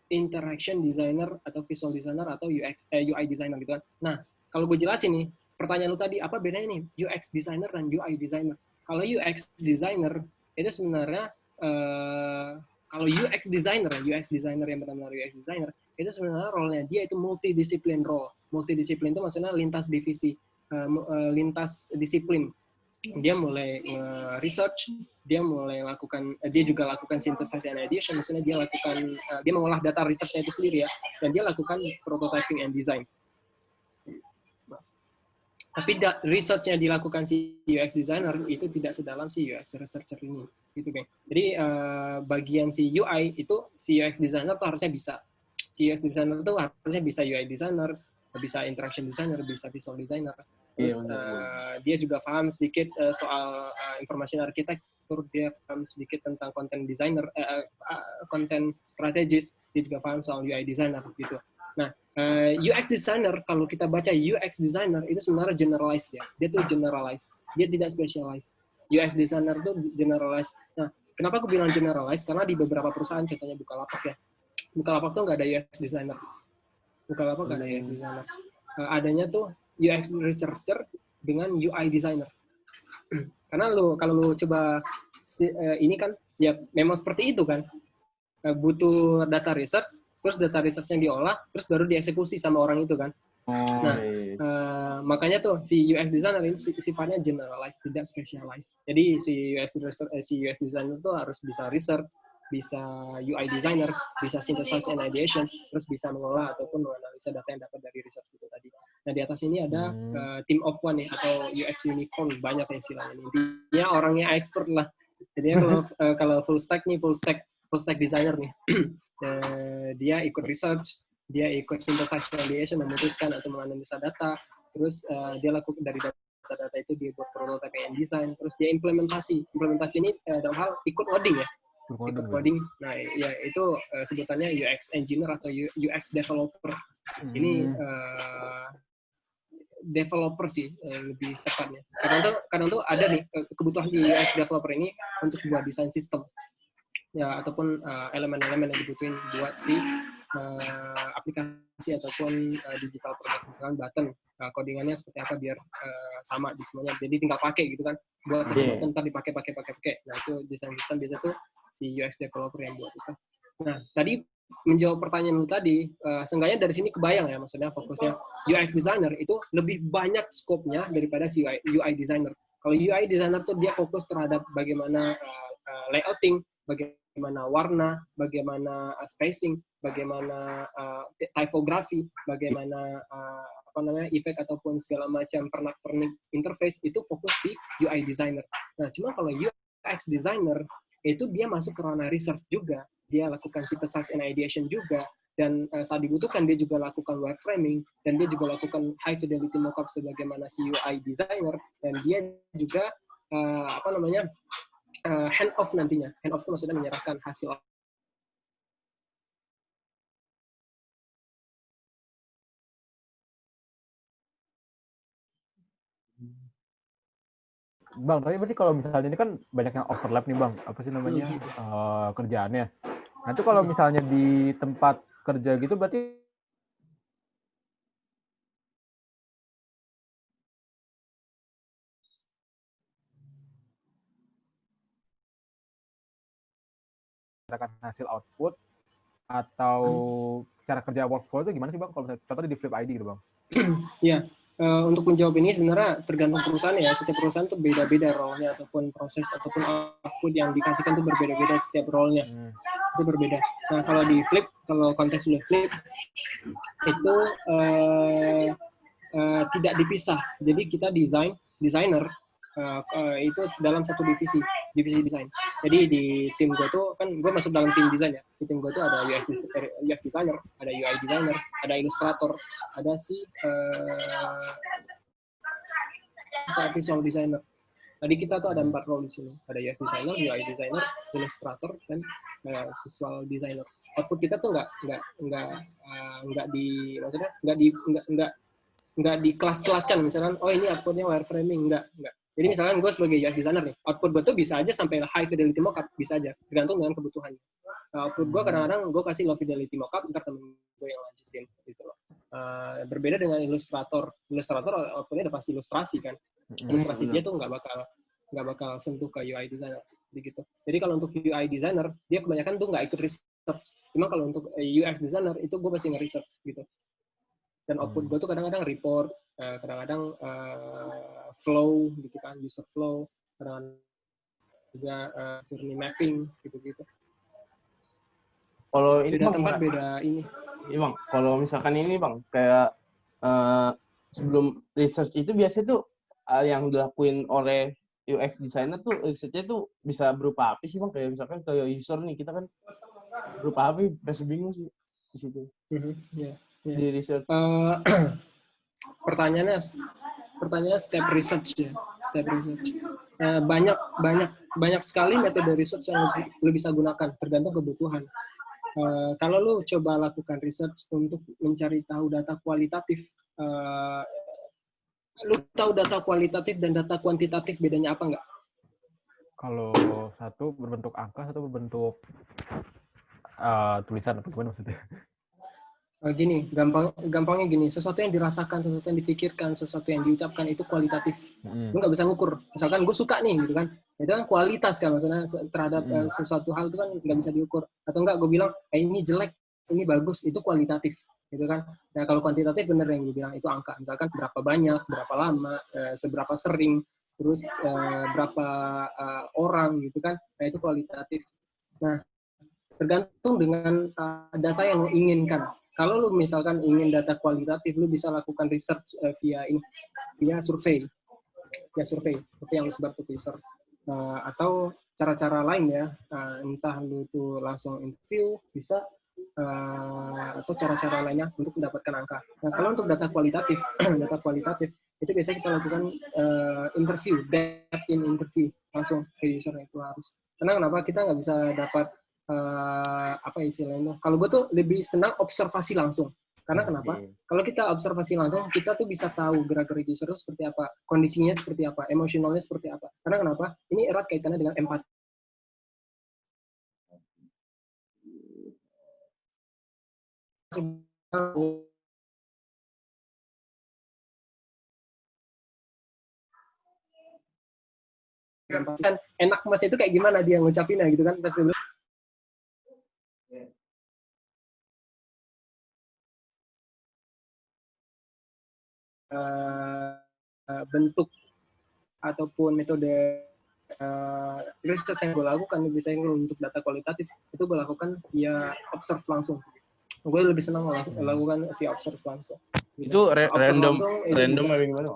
interaction designer atau visual designer atau UX eh, UI designer gitu kan. Nah, kalau gue jelasin nih, pertanyaan lu tadi apa bedanya nih UX designer dan UI designer? Kalau UX designer itu sebenarnya uh, kalau UX designer, UX designer yang benar-benar UX designer itu sebenarnya role-nya dia itu multidisiplin role. Multidisiplin itu maksudnya lintas divisi, uh, uh, lintas disiplin dia mulai research, dia mulai lakukan, uh, dia juga lakukan synthesis and ideation, maksudnya dia lakukan, uh, dia mengolah data researchnya itu sendiri ya, dan dia lakukan prototyping and design. Tapi research yang dilakukan si UX designer itu tidak sedalam si UX researcher ini, gitu kan. Jadi uh, bagian si UI itu si UX designer tuh harusnya bisa, si UX designer tuh harusnya bisa UI designer, bisa interaction designer, bisa visual designer, Terus uh, dia juga paham sedikit uh, soal uh, information arsitektur, dia paham sedikit tentang content designer, uh, uh, content strategis, dia juga paham soal UI designer gitu. Nah, uh, UX designer kalau kita baca UX designer itu sebenarnya generalized ya. Dia tuh generalized, dia tidak specialized. UX designer tuh generalized. Nah, kenapa aku bilang generalized? Karena di beberapa perusahaan, contohnya Bukalapak ya, Bukalapak tuh nggak ada UX designer. Bukalapak nggak ada UX designer. Uh, adanya tuh UX researcher dengan UI designer. Karena lo kalau lo coba uh, ini kan ya memang seperti itu kan. Uh, butuh data research, terus data research yang diolah, terus baru dieksekusi sama orang itu kan. Oh, nah, iya. uh, makanya tuh si UX designer ini sifatnya generalized, tidak specialized. Jadi si UX research, eh, si UX designer tuh harus bisa research, bisa UI designer, bisa synthesize and ideation, terus bisa mengolah ataupun menganalisa data yang dapat dari research itu tadi. Nah di atas ini ada Hmm. uh, team of one ya atau UX unicorn banyak ya istilahnya. Intinya orangnya expert lah. Jadi kalau uh, kalau full stack nih full stack full stack designer nih, Eh, dia ikut research, dia ikut synthesize and ideation, memutuskan atau menganalisa data, terus uh, dia lakukan dari data-data itu dia buat prototype and design, terus dia implementasi. Implementasi ini uh, dalam hal ikut coding ya, ikut coding. Nah, ya itu uh, sebutannya UX engineer atau UX developer. Ini Hmm. uh, developer sih uh, lebih tepatnya. Kadang tuh kadang tuh ada nih uh, kebutuhan si UX developer ini untuk buat desain sistem ya ataupun uh, elemen-elemen yang dibutuhin buat si uh, aplikasi ataupun uh, digital product misalkan button uh, codingannya seperti apa biar uh, sama di semuanya jadi tinggal pakai gitu kan buat satu Iya. button ntar dipakai pakai pakai pakai nah itu desain sistem biasa tuh si UX developer yang buat itu nah tadi menjawab pertanyaan lu tadi uh, seenggaknya dari sini kebayang ya maksudnya fokusnya UX designer itu lebih banyak skopnya daripada si UI, UI designer kalau UI designer tuh dia fokus terhadap bagaimana uh, uh, layouting bagaimana warna, bagaimana uh, spacing, bagaimana uh, typography, bagaimana uh, apa namanya efek ataupun segala macam pernak-pernik interface itu fokus di UI designer. Nah, cuma kalau UX designer itu dia masuk ke ranah research juga, dia lakukan synthesis and ideation juga, dan uh, saat dibutuhkan dia juga lakukan wireframing. Dan dia juga lakukan high fidelity mockup sebagaimana UI designer. Dan dia juga uh, apa namanya uh, hand off nantinya. Hand off itu maksudnya menyerahkan hasil Bang, tapi berarti kalau misalnya ini kan banyak yang overlap nih Bang, apa sih namanya Hmm. eh, kerjaannya. Nah itu kalau misalnya di tempat kerja gitu berarti berdasarkan hasil output atau cara kerja workflow itu gimana sih Bang? Kalau misalnya contohnya di Flip ID gitu Bang. Ya, eh, untuk menjawab ini sebenarnya tergantung perusahaan ya. Setiap perusahaan tuh beda-beda role-nya ataupun proses ataupun output yang dikasihkan tuh berbeda-beda setiap role-nya. Hmm. Itu berbeda. Nah, kalau di flip, kalau konteks udah flip itu eh, eh, tidak dipisah. Jadi kita desain desainer eh, itu dalam satu divisi, divisi desain. Jadi di tim gue tuh kan gue masuk dalam tim desain ya. Di tim gue tuh ada UX, eh, UX designer, ada UI designer, ada ilustrator, ada si apa, visual designer. Tadi kita tuh ada empat role di sini. Ada UX designer, UI designer, illustrator, dan eh, visual designer. Output kita tuh nggak nggak nggak eh, nggak di maksudnya nggak di nggak nggak nggak di kelas-kelaskan misalkan oh ini outputnya wireframing nggak nggak jadi misalkan gue sebagai UX designer nih output gue tuh bisa aja sampai high fidelity mockup bisa aja tergantung dengan kebutuhannya. Nah, output gue kadang-kadang gue kasih low fidelity mockup ntar temen gue yang lanjutin gitu loh. Eh, berbeda dengan ilustrator. Ilustrator outputnya udah pasti ilustrasi kan? Ilustrasi dia tuh nggak bakal nggak bakal sentuh ke UI designer begitu. Jadi kalau untuk UI designer dia kebanyakan tuh nggak ikut research. Cuma kalau untuk eh, UX designer itu gue pasti nge-research gitu dan output Hmm. gue tuh kadang-kadang report eh, kadang-kadang eh, flow gitu kan user flow kadang juga eh, journey mapping gitu-gitu Kalau ini beda bang, tempat beda ini Iya bang, kalau misalkan ini bang, kayak eh, sebelum research itu biasanya tuh eh, yang dilakuin oleh UX designer tuh researchnya tuh bisa berupa apa sih bang? Kayak misalkan kayak user nih kita kan berupa apa? Masih bingung sih di situ Mhm, ya. Di research. Eh, pertanyaannya pertanyaannya step research ya step research Eh, banyak banyak banyak sekali metode research yang lu bisa gunakan tergantung kebutuhan Eh, kalau lu coba lakukan research untuk mencari tahu data kualitatif eh, lu tahu data kualitatif dan data kuantitatif bedanya apa nggak Kalau satu berbentuk angka, satu berbentuk eh, tulisan atau gimana maksudnya? Eh, gini, gampang gampangnya gini, sesuatu yang dirasakan, sesuatu yang dipikirkan, sesuatu yang diucapkan itu kualitatif. Hmm. Lu nggak bisa ngukur. Misalkan gue suka nih, gitu kan. Itu kan kualitas kan, maksudnya terhadap Hmm. sesuatu hal itu kan nggak bisa diukur. Atau enggak, gue bilang, eh ini jelek, ini bagus, itu kualitatif. Gitu kan. Nah kalau kuantitatif bener yang gue bilang, itu angka. Misalkan berapa banyak, berapa lama, eh, seberapa sering, terus eh, berapa eh, orang gitu kan. Nah itu kualitatif. Nah tergantung dengan uh, data yang lo inginkan. Kalau lu misalkan ingin data kualitatif, lu bisa lakukan research uh, via ini, via survei, via survei, survei yang lu sebar ke. Uh, atau cara-cara lain ya, uh, entah lu tuh langsung interview, bisa uh, atau cara-cara lainnya untuk mendapatkan angka. Nah, kalau untuk data kualitatif, data kualitatif itu biasanya kita lakukan uh, interview, depth in interview langsung ke user itu harus. Karena kenapa kita nggak bisa dapat uh, apa istilahnya? Kalau gue tuh lebih senang observasi langsung. Karena kenapa? Kalau kita observasi langsung, kita tuh bisa tahu gerak-gerik user seperti apa, kondisinya seperti apa, emosionalnya seperti apa. Karena kenapa? Ini erat kaitannya dengan empati. kan enak mas itu kayak gimana dia ngucapinnya gitu kan pas dulu uh, bentuk ataupun metode uh, research yang gue lakukan biasanya untuk data kualitatif itu gue lakukan via observe langsung. Gue lebih senang melakukan via observe langsung. Itu ra Observe random langsung, itu random bisa. apa gimana?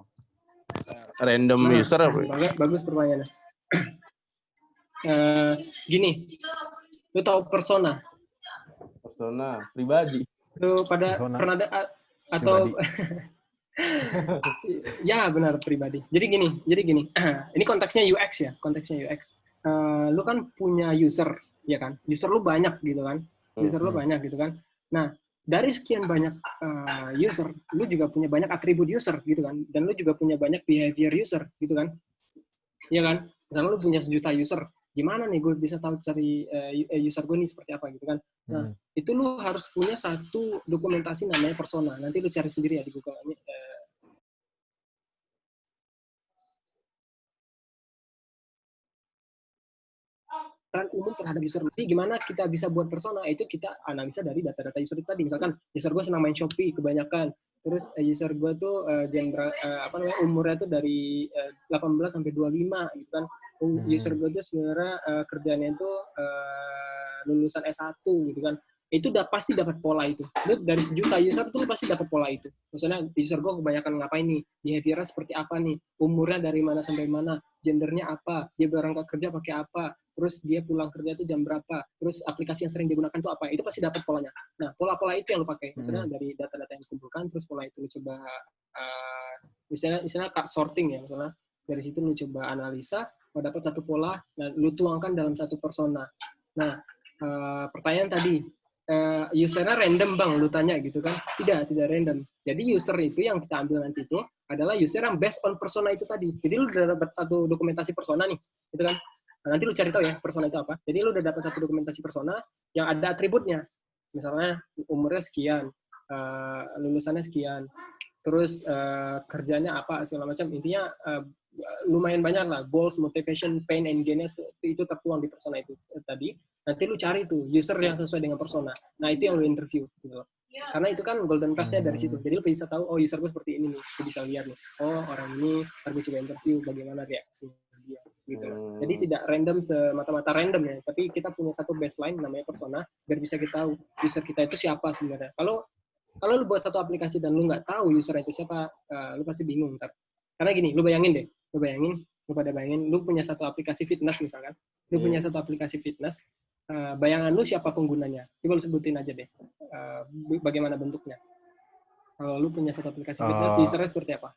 Random Nah, user apa? bagus, bagus pertanyaannya. Eh, gini lu tahu persona? Persona pribadi. Lu pada Persona. pernah ada atau ya benar pribadi. Jadi gini jadi gini. Ini konteksnya UX ya konteksnya UX Eh, lu kan punya user ya kan? User lu banyak gitu kan? User lu Hmm. banyak gitu kan? Nah dari sekian banyak eh, user lu juga punya banyak atribut user gitu kan? Dan lu juga punya banyak behavior user gitu kan? Iya kan? Misalnya lu punya sejuta user gimana nih gue bisa tahu cari eh, user gue nih seperti apa gitu kan? Nah, Hmm. itu lu harus punya satu dokumentasi namanya persona. Nanti lu cari sendiri ya di Google. Ini, peran umum terhadap user. Nanti gimana kita bisa buat persona? Itu kita analisa dari data-data user itu tadi. Misalkan user gue senang main Shopee kebanyakan. Terus eh, user gue tuh eh, genre eh, apa namanya umurnya tuh dari eh, 18 sampai 25 gitu kan. Hmm. User gue tuh sebenarnya eh, kerjanya itu eh, lulusan S1 gitu kan itu udah pasti dapat pola itu. Lu dari sejuta user tuh pasti dapat pola itu. Maksudnya user gue kebanyakan ngapain nih, behaviornya seperti apa nih, umurnya dari mana sampai mana, gendernya apa, dia berangkat kerja pakai apa, terus dia pulang kerja tuh jam berapa, terus aplikasi yang sering digunakan tuh apa, itu pasti dapat polanya. Nah, pola-pola itu yang lu pakai. Maksudnya dari data-data yang dikumpulkan, terus pola itu lu coba, uh, misalnya, misalnya sorting ya, misalnya dari situ lu coba analisa, mau dapat satu pola, dan lu tuangkan dalam satu persona. Nah, uh, pertanyaan tadi, uh, usernya random bang, lu tanya gitu kan? Tidak, tidak random. Jadi user itu yang kita ambil nanti itu adalah user yang based on persona itu tadi. Jadi lu udah dapat satu dokumentasi persona nih, gitu kan? Nah, nanti lu cari tahu ya persona itu apa. Jadi lu udah dapat satu dokumentasi persona yang ada atributnya. Misalnya umurnya sekian, uh, lulusannya sekian, terus uh, kerjanya apa segala macam. Intinya uh, lumayan banyak lah goals, motivation, pain, and gain itu tertuang di persona itu tadi. Nanti lu cari tuh user yang sesuai dengan persona. Nah itu yang lu interview gitu loh. Karena itu kan golden class-nya dari situ. Jadi lu bisa tahu oh user gue seperti ini nih. Lu bisa lihat nih. Oh orang ini ntar gue coba interview bagaimana reaksinya dia gitu loh. Hmm. Jadi tidak random semata-mata random ya, tapi kita punya satu baseline namanya persona biar bisa kita tahu user kita itu siapa sebenarnya. Kalau kalau lu buat satu aplikasi dan lu nggak tahu user itu siapa, uh, lu pasti bingung ntar. Karena gini, lu bayangin deh, lu bayangin, lu pada bayangin, lu punya satu aplikasi fitness misalkan, lu Hmm. punya satu aplikasi fitness, uh, bayangan lu siapa penggunanya? Coba lu sebutin aja deh, uh, bagaimana bentuknya. Kalau lu punya satu aplikasi fitness, Uh, usernya seperti apa?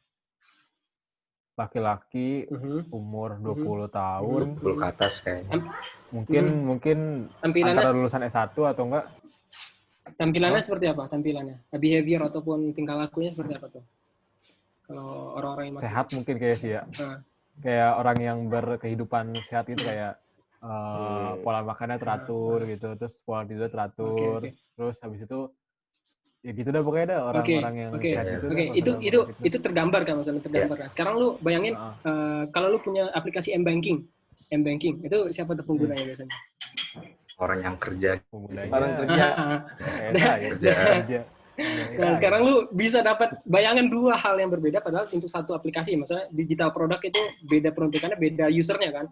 Laki-laki Mhm. umur Mhm. 20 tahun, Belum ke atas kayaknya. mungkin Hmm. mungkin Tampilannya antara lulusan S1 atau enggak Tampilannya seperti apa? Tampilannya, behavior ataupun tingkah lakunya seperti apa tuh? Kalau orang-orang yang sehat mungkin kayak sih ya. Nah. Kayak orang yang berkehidupan sehat itu kayak uh, pola makannya teratur gitu, terus pola tidur teratur, Oke, oke. terus habis itu ya gitu dah pokoknya dah orang-orang yang oke. sehat itu. Oke, dah, itu maksudnya itu gitu. itu tergambar kan maksudnya tergambar kan. Sekarang lu bayangin Heeh. eh, kalau lu punya aplikasi M banking, M banking itu siapa tuh penggunanya Hmm. biasanya? Orang yang kerja penggunanya Orang kerja. saya, Kerja. kerja. Nah, sekarang lu bisa dapat bayangan dua hal yang berbeda padahal untuk satu aplikasi. Maksudnya digital product itu beda peruntukannya, beda usernya kan.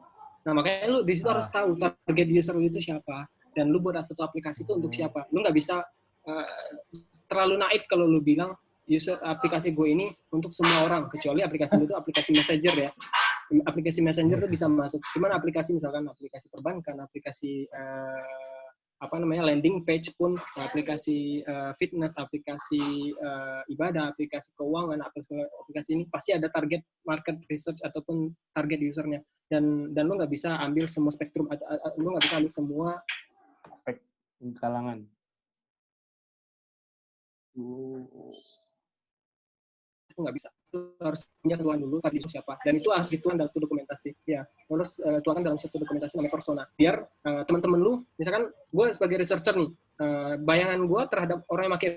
Nah, makanya lu di situ Ah. harus tahu target user lu itu siapa. dan lu buat satu aplikasi itu untuk siapa. Lu nggak bisa uh, terlalu naif kalau lu bilang user aplikasi gue ini untuk semua orang. Kecuali aplikasi itu aplikasi messenger ya. Aplikasi messenger itu bisa masuk. Cuman aplikasi misalkan aplikasi perbankan aplikasi uh, apa namanya landing page pun aplikasi uh, fitness aplikasi uh, ibadah aplikasi keuangan aplikasi, ini pasti ada target market research ataupun target usernya. Dan dan lu nggak bisa ambil semua spektrum atau lu nggak bisa ambil semua aspek kalangan itu nggak bisa itu harus punya tuan dulu tadi siapa dan itu harus dituang dalam satu dokumentasi ya harus uh, tuangkan dalam satu dokumentasi namanya persona biar uh, teman-teman lu misalkan gue sebagai researcher nih uh, bayangan gue terhadap orang yang pakai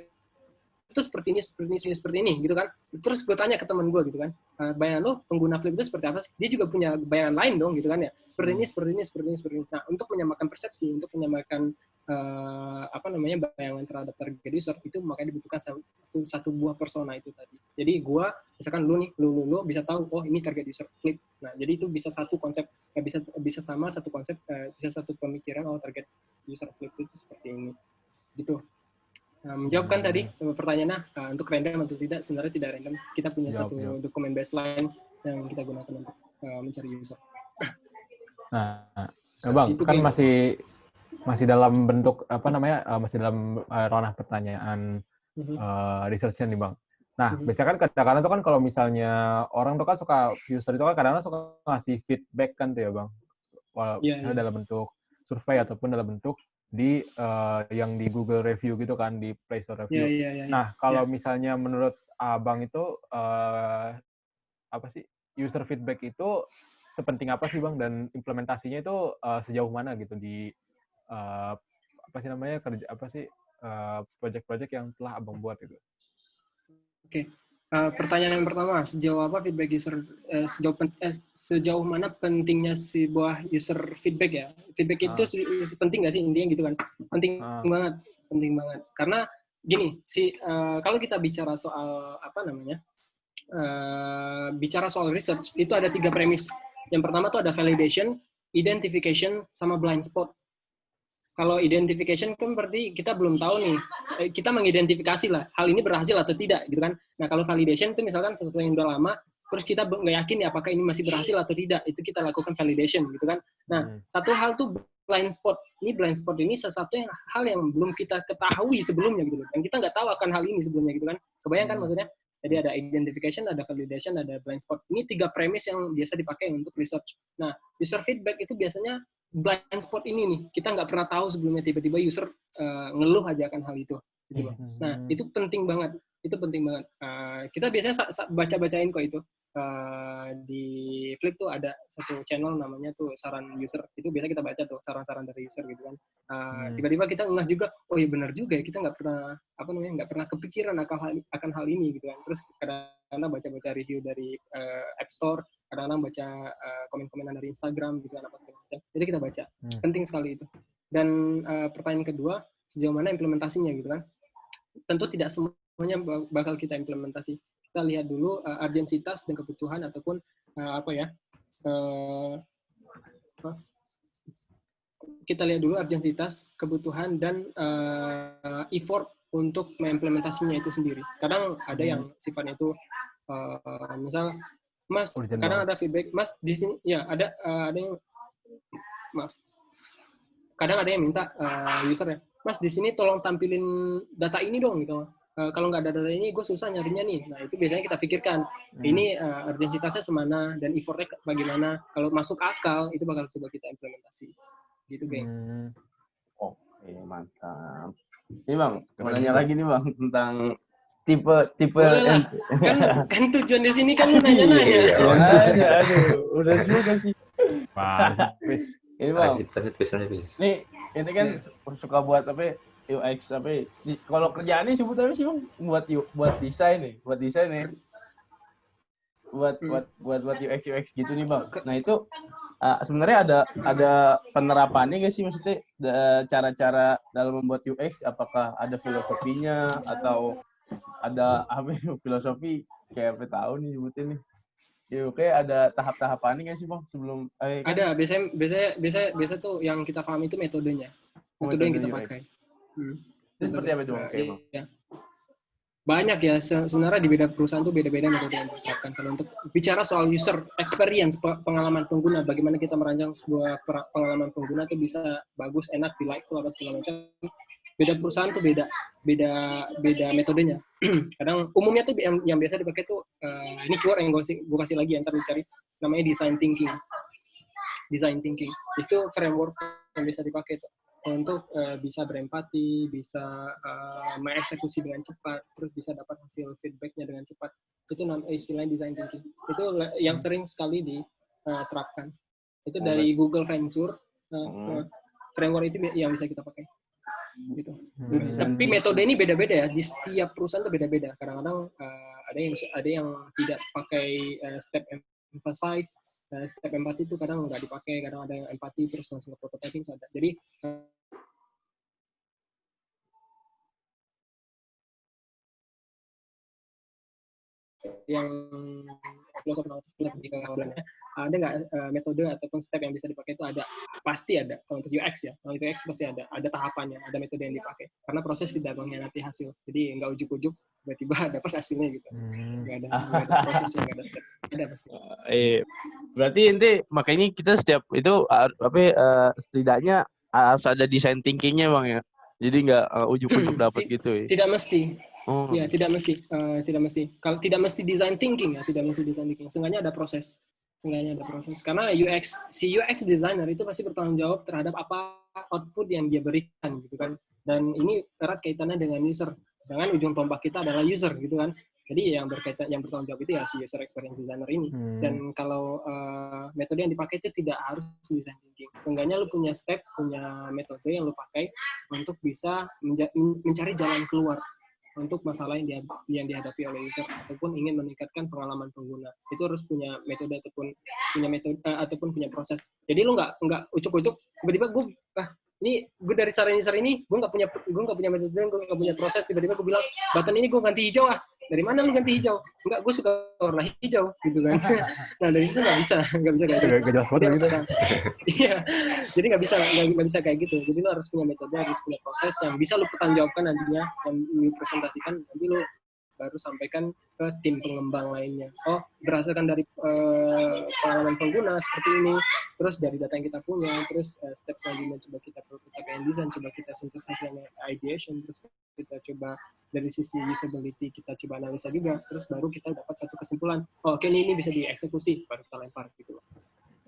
itu seperti ini, seperti ini, seperti ini, gitu kan. Terus gue tanya ke teman gue gitu kan, bayangan lo pengguna Flip itu seperti apa sih? Dia juga punya bayangan lain dong gitu kan ya. Seperti ini, seperti ini, seperti ini, seperti ini. Nah, untuk menyamakan persepsi, untuk menyamakan uh, apa namanya bayangan terhadap target user itu makanya dibutuhkan satu, satu buah persona itu tadi. Jadi gue, misalkan lu nih, lu, lu, lu bisa tahu, oh ini target user Flip. Nah, jadi itu bisa satu konsep, ya bisa bisa sama satu konsep, uh, bisa satu pemikiran, oh target user Flip itu seperti ini. Gitu. Nah, menjawabkan hmm. tadi pertanyaannya uh, untuk random atau tidak sebenarnya tidak random. Kita punya jawab, satu jawab. dokumen baseline yang kita gunakan untuk uh, mencari user. Nah, nah bang Itu kan masih masih dalam bentuk apa namanya uh, masih dalam uh, ranah pertanyaan uh, researchnya nih bang. Nah, mm-hmm. biasanya kan kadang-kadang tuh kan kalau misalnya orang tuh kan suka user itu kan kadang-kadang suka ngasih feedback kan tuh ya bang. Walau yeah, yeah. dalam bentuk survei ataupun dalam bentuk di uh, yang di Google Review gitu kan di Play Store Review. Yeah, yeah, yeah, nah kalau yeah. misalnya menurut abang itu uh, apa sih user feedback itu sepenting apa sih bang dan implementasinya itu uh, sejauh mana gitu di uh, apa sih namanya kerja apa sih uh, yang telah abang buat itu? Oke, okay. Uh, pertanyaan yang pertama, sejauh apa feedback user, uh, sejauh pen, uh, sejauh mana pentingnya sebuah user feedback ya? Feedback itu uh. penting nggak sih intinya gitu kan? Penting uh. banget, penting banget. Karena gini, si uh, kalau kita bicara soal apa namanya, uh, bicara soal research itu ada tiga premis. Yang pertama tuh ada validation, identification, sama blind spot kalau identification kan berarti kita belum tahu nih, eh, kita mengidentifikasi lah hal ini berhasil atau tidak gitu kan. Nah kalau validation itu misalkan sesuatu yang udah lama, terus kita nggak yakin ya apakah ini masih berhasil atau tidak, itu kita lakukan validation gitu kan. Nah hmm. satu hal tuh blind spot. Ini blind spot ini sesuatu yang hal yang belum kita ketahui sebelumnya gitu, dan kita nggak tahu akan hal ini sebelumnya gitu kan. Kebayangkan hmm. maksudnya? Jadi ada identification, ada validation, ada blind spot. Ini tiga premis yang biasa dipakai untuk research. Nah, user feedback itu biasanya blind spot ini nih kita nggak pernah tahu sebelumnya tiba-tiba user uh, ngeluh aja akan hal itu gitu hmm. nah itu penting banget itu penting banget. Uh, kita biasanya baca-bacain kok itu. Uh, di Flip tuh ada satu channel namanya tuh saran user itu biasa kita baca tuh saran-saran dari user gitu kan. Uh, hmm. tiba-tiba kita ngeh juga oh iya benar juga ya kita nggak pernah apa namanya nggak pernah kepikiran akan hal akan hal ini gitu kan. Terus kadang-kadang baca-baca review dari uh, App Store kadang-kadang baca uh, komen-komenan dari Instagram gitu kan apa segala macam jadi kita baca. Hmm. penting sekali itu. Dan uh, pertanyaan kedua sejauh mana implementasinya gitu kan? Tentu tidak semuanya bakal kita implementasi. Kita lihat dulu uh, urgensitas dan kebutuhan ataupun uh, apa ya uh, kita lihat dulu urgensitas kebutuhan dan uh, effort untuk mengimplementasinya itu sendiri. Kadang ada yang hmm. sifatnya itu uh, misal Mas, Urgent kadang ada feedback, Mas di sini ya ada uh, ada yang maaf. Kadang ada yang minta uh, user ya, Mas di sini tolong tampilin data ini dong gitu. Uh, kalau nggak ada data ini, gue susah nyarinya nih. Nah itu biasanya kita pikirkan. Hmm. Ini uh, urgensitasnya semana dan effortnya bagaimana. Kalau masuk akal itu bakal coba kita implementasi. Gitu, geng. Hmm. Oke, mantap. Ini bang, mau nanya lagi nih bang tentang tipe tipe kan kan tujuan di sini kan nanya-nanya. Iya, nanya, aduh, udah juga sih. ini bang, Nih, ini kan suka buat apa UX apa kalau kerjaannya sebut apa sih bang? Buat buat desain nih buat desain nih. Buat hmm. buat buat buat UX UX gitu nih bang. Nah itu uh, sebenarnya ada ada penerapannya gak sih maksudnya cara-cara dalam membuat UX apakah ada filosofinya atau ada apa filosofi kayak apa tahu nih sebutin nih Ya, oke ada tahap-tahapannya nggak sih bang sebelum? Eh, kan? Ada biasanya biasanya biasa biasa tuh yang kita paham itu metodenya. metode yang kita pakai. Hmm. Itu seperti apa itu Bang? Iya. Banyak ya, se- sebenarnya di beda perusahaan tuh beda-beda metode yang diterapkan. Kalau untuk bicara soal user experience, pe- pengalaman pengguna, bagaimana kita merancang sebuah pengalaman pengguna itu bisa bagus, enak, delightful, apa segala macam. Beda perusahaan tuh beda, beda, beda metodenya. Kadang umumnya tuh yang, yang biasa dipakai tuh, eh, ini keyword yang gue kasih, gue kasih lagi, yang ntar dicari, namanya design thinking. Design thinking. Itu framework yang bisa dipakai tuh untuk eh, bisa berempati, bisa eh, mengeksekusi dengan cepat, terus bisa dapat hasil feedbacknya dengan cepat. Itu istilahnya design thinking. Itu yang sering sekali diterapkan. Itu dari Google Venture Hmm. eh, framework itu yang bisa kita pakai. Gitu. Hmm. Tapi metode ini beda-beda ya. Di setiap perusahaan itu beda-beda. Kadang-kadang eh, ada yang ada yang tidak pakai eh, step emphasize, eh, step empati itu kadang nggak dipakai. Kadang ada yang empati terus langsung ke prototyping ada. Jadi eh, yang filosofi filosofi keawalnya ada nggak eh, metode ataupun step yang bisa dipakai itu ada? Pasti ada. Kalau untuk UX ya kalau untuk UX pasti ada. Ada tahapannya ada metode yang dipakai. Karena proses tidak mengkhianati hasil. Jadi nggak ujuk-ujuk tiba-tiba dapat hasilnya gitu. Hmm. nggak ada nggak ada prosesnya nggak ada step. Ada pasti. Eh, berarti inti makanya kita setiap itu uh, apa uh, setidaknya harus ada design thinkingnya bang ya. Jadi nggak uh, ujuk-ujuk dapat Ti- gitu ya. tidak mesti Oh, ya tidak mesti Eh, tidak mesti. Kalau tidak mesti design thinking ya tidak mesti design thinking. Seenggaknya ada proses. Seenggaknya ada proses. Karena UX si UX designer itu pasti bertanggung jawab terhadap apa output yang dia berikan gitu kan. Dan ini erat kaitannya dengan user. Jangan ujung tombak kita adalah user gitu kan. Jadi yang berkaitan yang bertanggung jawab itu ya si user experience designer ini. Hmm. dan kalau eh, metode yang dipakai itu tidak harus design thinking. Seenggaknya lu punya step, punya metode yang lu pakai untuk bisa menja- mencari jalan keluar untuk masalah yang, yang dihadapi oleh user ataupun ingin meningkatkan pengalaman pengguna. Itu harus punya metode ataupun punya metode eh, ataupun punya proses. Jadi lu nggak nggak ucuk-ucuk tiba-tiba gue ah ini gue dari saran user ini gue nggak punya gue nggak punya metode gue nggak punya proses tiba-tiba gue bilang button ini gue ganti hijau ah dari mana lu ganti hijau? Enggak gue suka warna hijau gitu kan. Nah dari situ nggak bisa nggak bisa kayak gitu. jelas banget gitu. iya. Jadi nggak bisa nggak bisa kayak gitu. Jadi lu harus punya metode harus punya proses yang bisa lu pertanggungjawabkan nantinya dan lu presentasikan nanti lu baru sampaikan ke tim pengembang lainnya. Oh berdasarkan dari eh, pengalaman pengguna seperti ini terus dari data yang kita punya terus eh, step selanjutnya coba kita prototype and design coba kita synthesis dan ideation terus kita coba dari sisi usability kita coba analisa juga terus baru kita dapat satu kesimpulan oh, oke ini, ini bisa dieksekusi baru kita lempar gitu loh.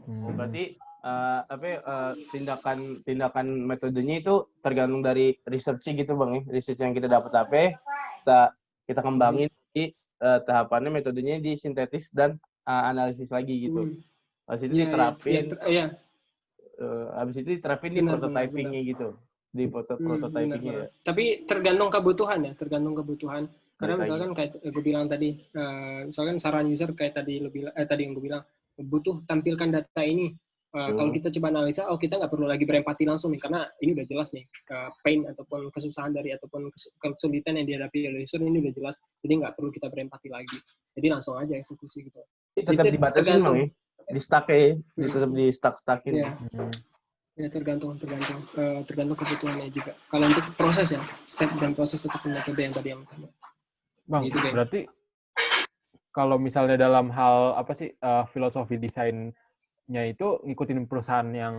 Oh, berarti uh, apa ya, uh, tindakan tindakan metodenya itu tergantung dari research gitu bang ya. Research yang kita dapat apa kita kita kembangin di uh, tahapannya metodenya disintetis dan uh, analisis lagi gitu Hmm. habis itu Iya, iya, diterapin iya, ter- iya, uh, habis itu diterapin di Benar, prototypingnya gitu di proto Hmm, prototypingnya benar, ya. benar. Tapi tergantung kebutuhan ya, tergantung kebutuhan. Karena misalkan kayak gue bilang tadi, eh, misalkan saran user kayak tadi bilang, eh, tadi yang gue bilang, butuh tampilkan data ini. Eh, Kalau Hmm. kita coba analisa, oh kita nggak perlu lagi berempati langsung nih, karena ini udah jelas nih, eh, pain ataupun kesusahan dari ataupun kes- kesulitan yang dihadapi oleh user ini udah jelas, jadi nggak perlu kita berempati lagi. Jadi langsung aja eksekusi gitu. tetap Itu dibatasin tergantung. bang ya di stuck ya di tetap di stuck stuckin Iya. Hmm. Ya tergantung tergantung eh, tergantung kebutuhannya juga. Kalau untuk proses ya, step dan proses ataupun metode yang tadi yang Bang, Gitu, Bang. berarti kalau misalnya dalam hal apa sih eh, filosofi desainnya itu ngikutin perusahaan yang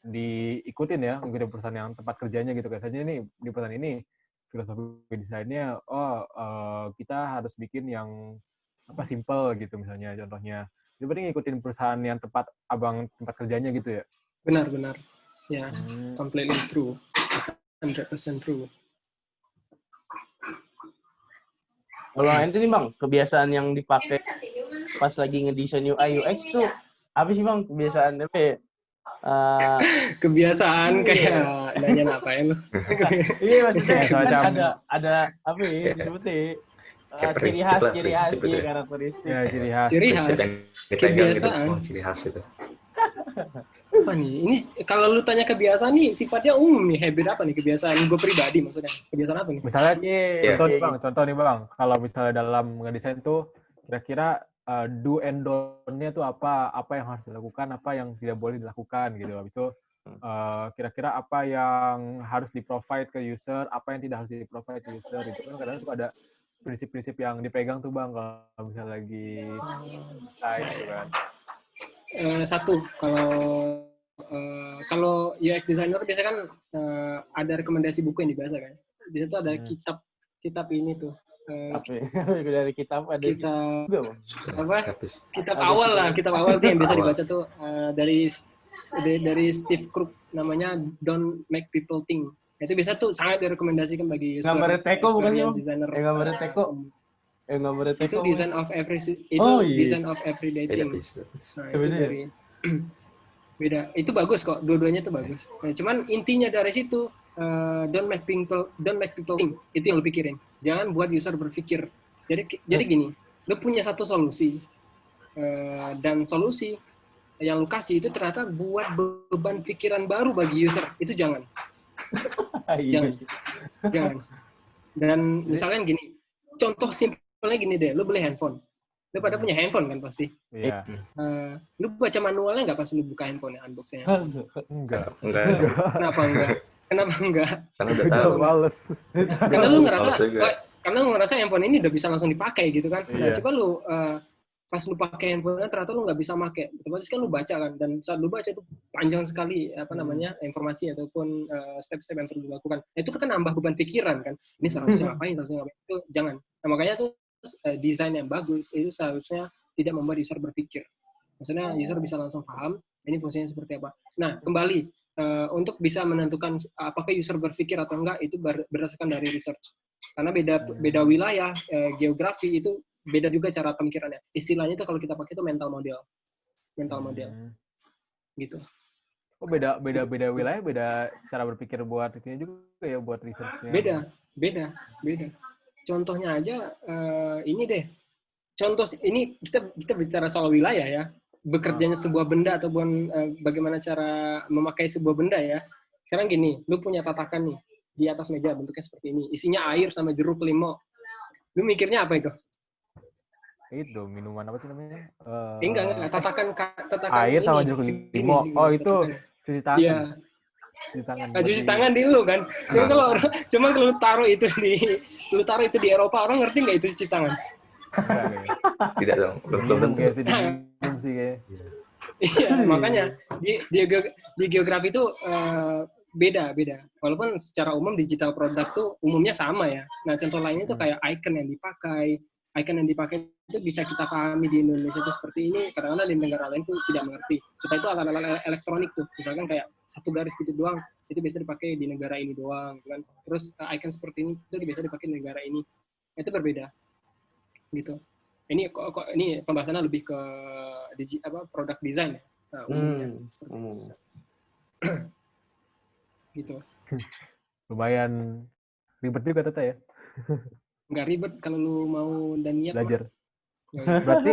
diikutin ya, ngikutin perusahaan yang tempat kerjanya gitu. Biasanya ini di perusahaan ini filosofi desainnya, oh eh, kita harus bikin yang apa simple gitu misalnya contohnya. Itu berarti ngikutin perusahaan yang tempat abang tempat kerjanya gitu ya. benar-benar ya Hmm. completely true 100% true kalau nanti nih bang kebiasaan yang dipakai pas lagi ngedesain UI UX tuh apa sih bang? Kebiasaan apa ya? Uh, kebiasaan kayak nanya ngapain lu? Iya maksudnya kan ada ada apa ya disebutnya uh, ciri khas ciri khas iya ya. karakteristik. Ya, ciri khas. ciri khas. gitu, kebiasaan. oh, ciri khas itu. apa nih? Ini kalau lu tanya kebiasaan nih sifatnya umum nih habit apa nih kebiasaan? Gue pribadi maksudnya. Kebiasaan apa nih? Misalnya Iya, Iya. contoh nih iya, bang, contoh nih bang, kalau misalnya dalam ngedesain tuh kira-kira uh, do and don't-nya tuh apa, apa yang harus dilakukan, apa yang tidak boleh dilakukan gitu. Habis itu eh, kira-kira apa yang harus di-provide ke user, apa yang tidak harus di-provide ke user. Itu kan kadang suka ada prinsip-prinsip yang dipegang tuh bang kalau misalnya lagi desain gitu kan. Eh, satu kalau eh, kalau UX designer biasanya kan eh, ada rekomendasi buku yang dibaca kan. Di situ ada Hmm. kitab kitab ini tuh. Eh, Apa ya? dari kitab ada kitab juga apa? Kitab awal lah, kitab awal tuh yang biasa dibaca tuh eh, dari dari, Steve Crook namanya Don't Make People Think. Itu biasa tuh sangat direkomendasikan bagi user. Gambarnya Teko bukan sih, Bang? designer. Eh, gambarnya Teko. Eh gambarnya Itu Teko. design of every itu Oh, iya. design of everyday thing. Nah, Ya, itu beda ya? dari beda. Itu bagus kok, dua-duanya itu bagus. Nah, cuman intinya dari situ eh, don't make people don't make people think. Itu yang lu pikirin. Jangan buat user berpikir. Jadi jadi gini, lu punya satu solusi eh, dan solusi yang lu kasih itu ternyata buat beban pikiran baru bagi user. Itu jangan. Iya Jangan. Jangan. Dan misalkan gini, contoh simpelnya gini deh, lu beli handphone. Lu pada punya handphone kan pasti. Iya. Eh, lu baca manualnya nggak pas lu buka handphone unboxingnya? Enggak. Enggak, Kenapa enggak? Kenapa enggak? karena udah tahu. Males. Karena lu ngerasa, karena lu ngerasa handphone ini udah bisa langsung dipakai gitu kan. Nah, Iya. coba lu eh, pas lu pakai handphone ternyata lu nggak bisa pakai. Otomatis kan lu baca kan dan saat lu baca itu panjang sekali apa Hmm. namanya informasi ataupun eh, step-step yang perlu dilakukan. Nah, itu kan nambah beban pikiran kan. Ini seharusnya ngapain, seharusnya ngapain. Itu jangan. Nah, makanya tuh eh, desain yang bagus itu seharusnya tidak membuat user berpikir. Maksudnya user bisa langsung paham ini fungsinya seperti apa. Nah, kembali eh, untuk bisa menentukan apakah user berpikir atau enggak itu ber- berdasarkan dari research. Karena beda beda wilayah, eh, geografi itu beda juga cara pemikirannya. Istilahnya itu kalau kita pakai itu mental model. Mental model Hmm. gitu. Oh beda beda beda wilayah beda cara berpikir buat itu juga ya buat researchnya. Beda, beda, beda. Contohnya aja eh, ini deh. Contoh ini kita kita bicara soal wilayah ya. Bekerjanya sebuah benda ataupun eh, bagaimana cara memakai sebuah benda ya. Sekarang gini, lu punya tatakan nih di atas meja bentuknya seperti ini. Isinya air sama jeruk limau. Lu mikirnya apa itu? Itu minuman apa sih namanya? Eh, Eh, enggak, enggak, tatakan ka- tatakan Air sama ini, jeruk segini, limau. Oh, itu cuci tangan. Iya, Cuci tangan. Nah, cuci Berarti- tangan di lu kan. Cuma Nah. kalau cuma kalau lu taruh itu di lu taruh itu di Eropa, orang ngerti nggak itu cuci tangan? Tidak dong, belum belum tentu. sih kayak. Iya, makanya di di, di geografi itu eh, beda beda. Walaupun secara umum digital produk tuh umumnya sama ya. Nah contoh lainnya tuh kayak icon yang dipakai, icon yang dipakai itu bisa kita pahami di Indonesia itu seperti ini. Kadang-kadang di negara lain tuh tidak mengerti. Contoh itu alat-alat elektronik tuh, misalkan kayak satu garis gitu doang, itu biasa dipakai di negara ini doang, kan. Terus eh, icon seperti ini itu biasa dipakai di negara ini. Itu berbeda, gitu. Ini kok, kok ini pembahasannya lebih ke digi, apa produk design ya. Nah, umumnya Hmm. seperti umum. gitu. Lumayan ribet juga Tata ya Nggak ribet kalau lu mau dan niat. belajar. Ribet. Berarti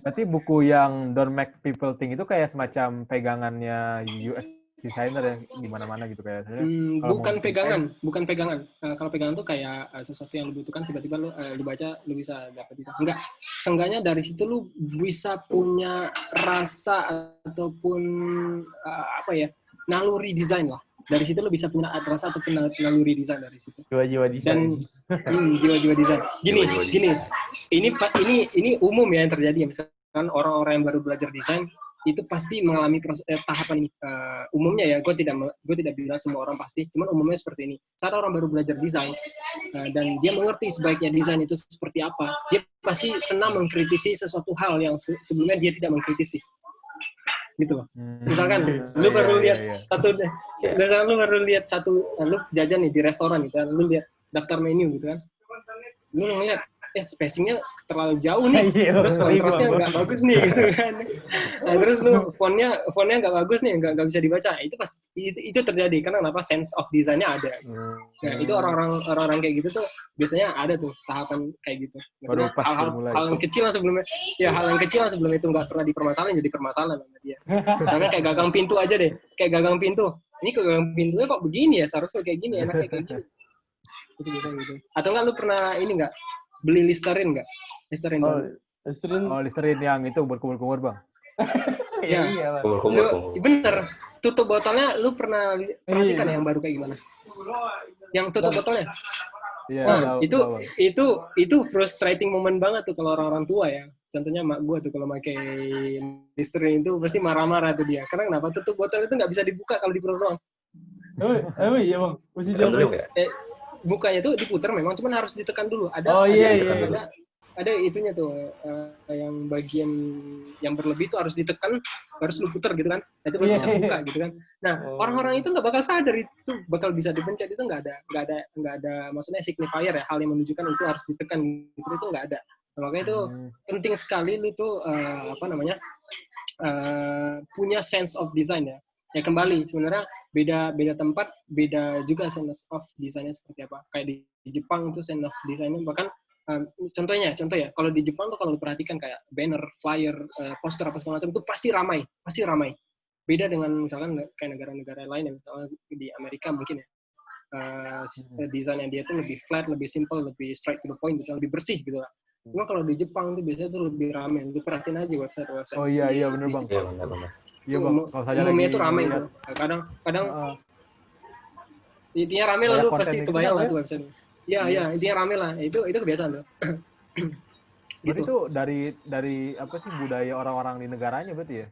Berarti buku yang Don't Make People Think itu kayak semacam pegangannya UX designer ya di mana-mana gitu kayak sebenarnya. Hmm, bukan pegangan, bukan pegangan. Eh, kalau pegangan tuh kayak eh, sesuatu yang lu butuhkan tiba-tiba lu eh, lu baca lu bisa dapat itu. Enggak. Seenggaknya dari situ lu bisa punya rasa ataupun eh, apa ya? naluri desain lah. Dari situ lu bisa punya rasa ataupun nal- naluri desain dari situ. Jiwa-jiwa Dan desain. hmm, jiwa-jiwa desain. Gini, Jiwa-jiwa gini. Ini ini ini umum ya yang terjadi ya. Misalkan orang-orang yang baru belajar desain itu pasti mengalami proses, eh, tahapan ini. Eh, umumnya ya, gue tidak gue tidak bilang semua orang pasti, cuman umumnya seperti ini. Saat orang baru belajar desain eh, dan dia mengerti sebaiknya desain itu seperti apa, dia pasti senang mengkritisi sesuatu hal yang se- sebelumnya dia tidak mengkritisi. Gitu loh. Hmm. Misalkan lu Iya, baru iya, lihat iya. satu misalkan lu baru lihat satu eh, lu jajan nih di restoran gitu kan, lu lihat daftar menu gitu kan. Lu ngeliat eh spacingnya terlalu jauh nih. Iya, terus kontrasnya nggak bagus nih gitu kan. Nah, terus lu fontnya fontnya nggak bagus nih nggak bisa dibaca. Itu pas itu, itu terjadi. Karena kenapa? Sense of design-nya ada. Hmm. nah itu orang-orang orang-orang kayak gitu tuh biasanya ada tuh tahapan kayak gitu. Maksudnya hal-hal dimulai. hal yang kecil yang sebelumnya ya hal yang kecil yang sebelum itu nggak pernah dipermasalahin jadi permasalahan sama dia. Misalnya kayak gagang pintu aja deh kayak gagang pintu. Ini kok gagang pintunya kok begini ya? Seharusnya kayak gini enaknya kayak gini. Gitu gitu gitu. Atau enggak lu pernah ini enggak beli listerin enggak listerin Oh, doang. Listerin Oh, Listerin yang itu berkumur-kumur, Bang. Ya. iya, Bang. Kumur kumur Lu, kumur. bener. Tutup botolnya lu pernah perhatikan Iya. yang baru kayak gimana? Yang tutup botolnya. Iya, Wah, tahu- itu tahu, Bang. itu itu frustrating moment banget tuh kalau orang-orang tua ya. Contohnya mak gue tuh kalau pakai Listerine itu pasti marah-marah tuh dia. Karena kenapa tutup botol itu nggak bisa dibuka kalau di perut doang. Oh, emang iya bang, mesti jauh. ya? Eh, bukanya tuh diputar memang, cuman harus ditekan dulu. Ada Oh, ada, iya, iya, ada, ada itunya tuh eh, yang bagian yang berlebih tuh harus ditekan, harus lu putar gitu kan. Nah, itu baru Iya. bisa buka gitu kan. Nah, Oh. orang-orang itu nggak bakal sadar itu bakal bisa dipencet itu nggak ada nggak ada nggak ada maksudnya signifier ya hal yang menunjukkan itu harus ditekan gitu itu nggak ada. Nah, makanya itu Hmm. penting sekali lu tuh eh, apa namanya eh, punya sense of design ya. Ya kembali sebenarnya beda beda tempat beda juga sense of desainnya seperti apa. Kayak di, di Jepang itu sense of desainnya bahkan eh, contohnya contoh ya kalau di Jepang tuh kalau lu perhatikan kayak banner, flyer, eh, poster apa segala macam itu pasti ramai, pasti ramai. Beda dengan misalkan kayak negara-negara lain ya misalnya di Amerika mungkin ya. Eh, sis- eh, desainnya dia tuh lebih flat, lebih simple, lebih straight to the point gitu, lebih bersih gitu lah. Cuma kalau di Jepang tuh biasanya tuh lebih rame. Lu perhatiin aja website-website. Oh iya, iya, bener, di Bang. Jepang. Benar-benar. Iya, Bang. Kalau saya umumnya lagi tuh rame lihat, tuh. Kadang kadang heeh. intinya rame lah lu pasti gitu kebayang ya, lah Bang, tuh website. Iya, iya, intinya rame lah. Itu itu kebiasaan tuh. Berarti gitu. itu dari dari apa sih budaya orang-orang di negaranya berarti ya?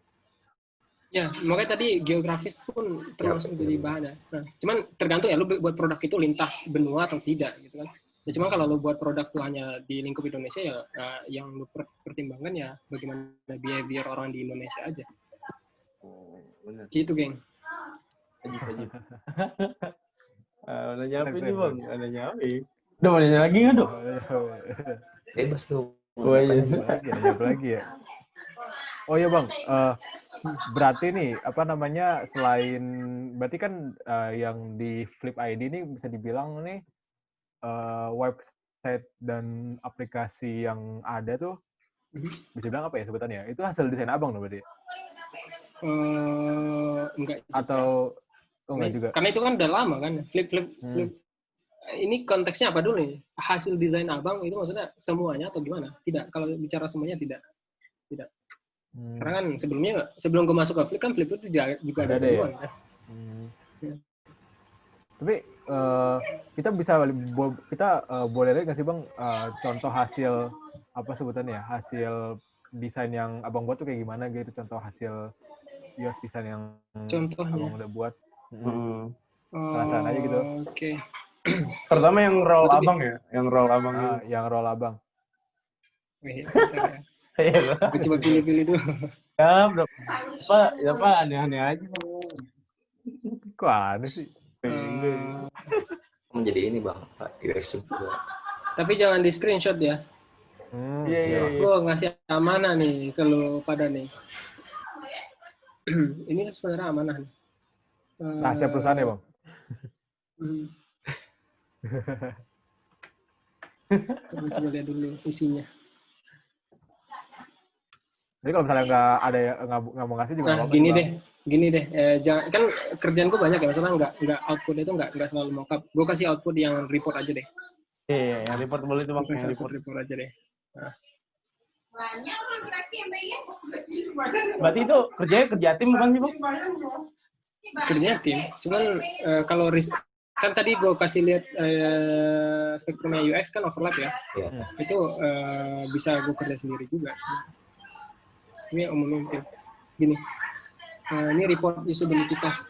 Ya, makanya tadi geografis pun termasuk Ya, bahan ya. Nah, cuman tergantung ya lu buat produk itu lintas benua atau tidak gitu kan. Ya cuma kalau lu buat produk tuh hanya di lingkup Indonesia ya eh, yang lu per- pertimbangkan ya bagaimana behavior orang di Indonesia aja. Oh, benar. Gitu, geng. Lanjut, lanjut. Ah, nanya apa keren, bang? Nanya apa? ya? Udah mau nanya lagi nggak dong? Bebas tuh. Oh iya. Nanya lagi, nanya lagi ya? Oh iya bang, Eh, berarti nih apa namanya selain berarti kan eh, yang di Flip ID ini bisa dibilang nih eh, website dan aplikasi yang ada tuh bisa bilang apa ya sebutannya? Itu hasil desain abang dong berarti? Eh, enggak juga. Atau oh enggak juga? Karena itu kan udah lama kan, flip flip Hmm. flip. Ini konteksnya apa dulu nih? Hasil desain abang itu maksudnya semuanya atau gimana? Tidak. Kalau bicara semuanya tidak. Hmm. Karena kan sebelumnya sebelum gue masuk ke flip kan flip itu juga, juga Ada ada ya? kan? Hmm. Ya. Tapi eh, kita bisa kita eh, boleh lihat nggak sih bang eh, contoh hasil apa sebutannya ya hasil desain yang abang buat tuh kayak gimana gitu contoh hasil UX desain yang Contohnya. abang udah buat. Mm. Hmm. Perasaan aja gitu. Oke. Pertama yang roll bi- abang ya, yang roll abang Ah, yang roll abang. Ya. Iya. Gue coba pilih-pilih dulu. Ya, bro. Pak, ya Pak, aneh-aneh aja. Kok aneh sih? Eh, Menjadi ini bang, Pak UX juga. tapi jangan di screenshot ya. Hmm, Iya, iya, iya. Gue ngasih amanah nih ke lu pada nih. Ini sebenarnya amanah nih. Eh, Rahasia perusahaan ya bang. hmm. Coba coba lihat dulu isinya. Jadi kalau misalnya nggak ada yang nggak nggak mau ngasih juga nggak Nah, gini deh, gini deh. Eh, jangan kan kerjaan gue banyak ya, misalnya nggak nggak output itu nggak nggak selalu mockup. Gue kasih output yang report aja deh. Iya, iya, yang report boleh itu bang. Gue kasih Yang report. report aja deh. Berarti itu kerjanya kerja tim bukan sih bang? Kerjanya tim. Cuman eh, kalau ris- kan tadi gue kasih lihat eh, spektrumnya UX kan overlap ya. Iya. Itu eh, bisa gue kerja sendiri juga. Ini umumnya tim. Gini. Eh, ini report usability test.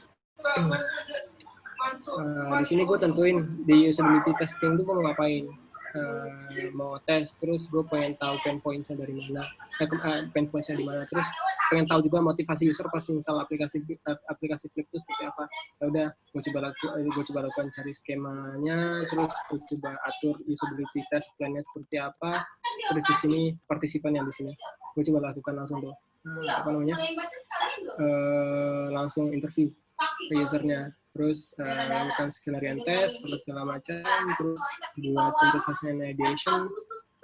Eh, di sini gue tentuin di usability testing itu gue mau ngapain Eh, mau tes terus gue pengen tahu pain points-nya dari mana. Eh, eh, pain points-nya di mana. Terus pengen tahu juga motivasi user pas install aplikasi eh, aplikasi Flip itu seperti apa. Ya udah gue coba laku gue coba lakukan cari skemanya terus gue coba atur usability test plan-nya seperti apa. Terus di sini partisipan yang di sini. Gue coba lakukan langsung tuh. Eh, apa namanya? Eh, langsung interview ke usernya terus eh, lakukan skenario test terus segala macam terus buat synthesis and ideation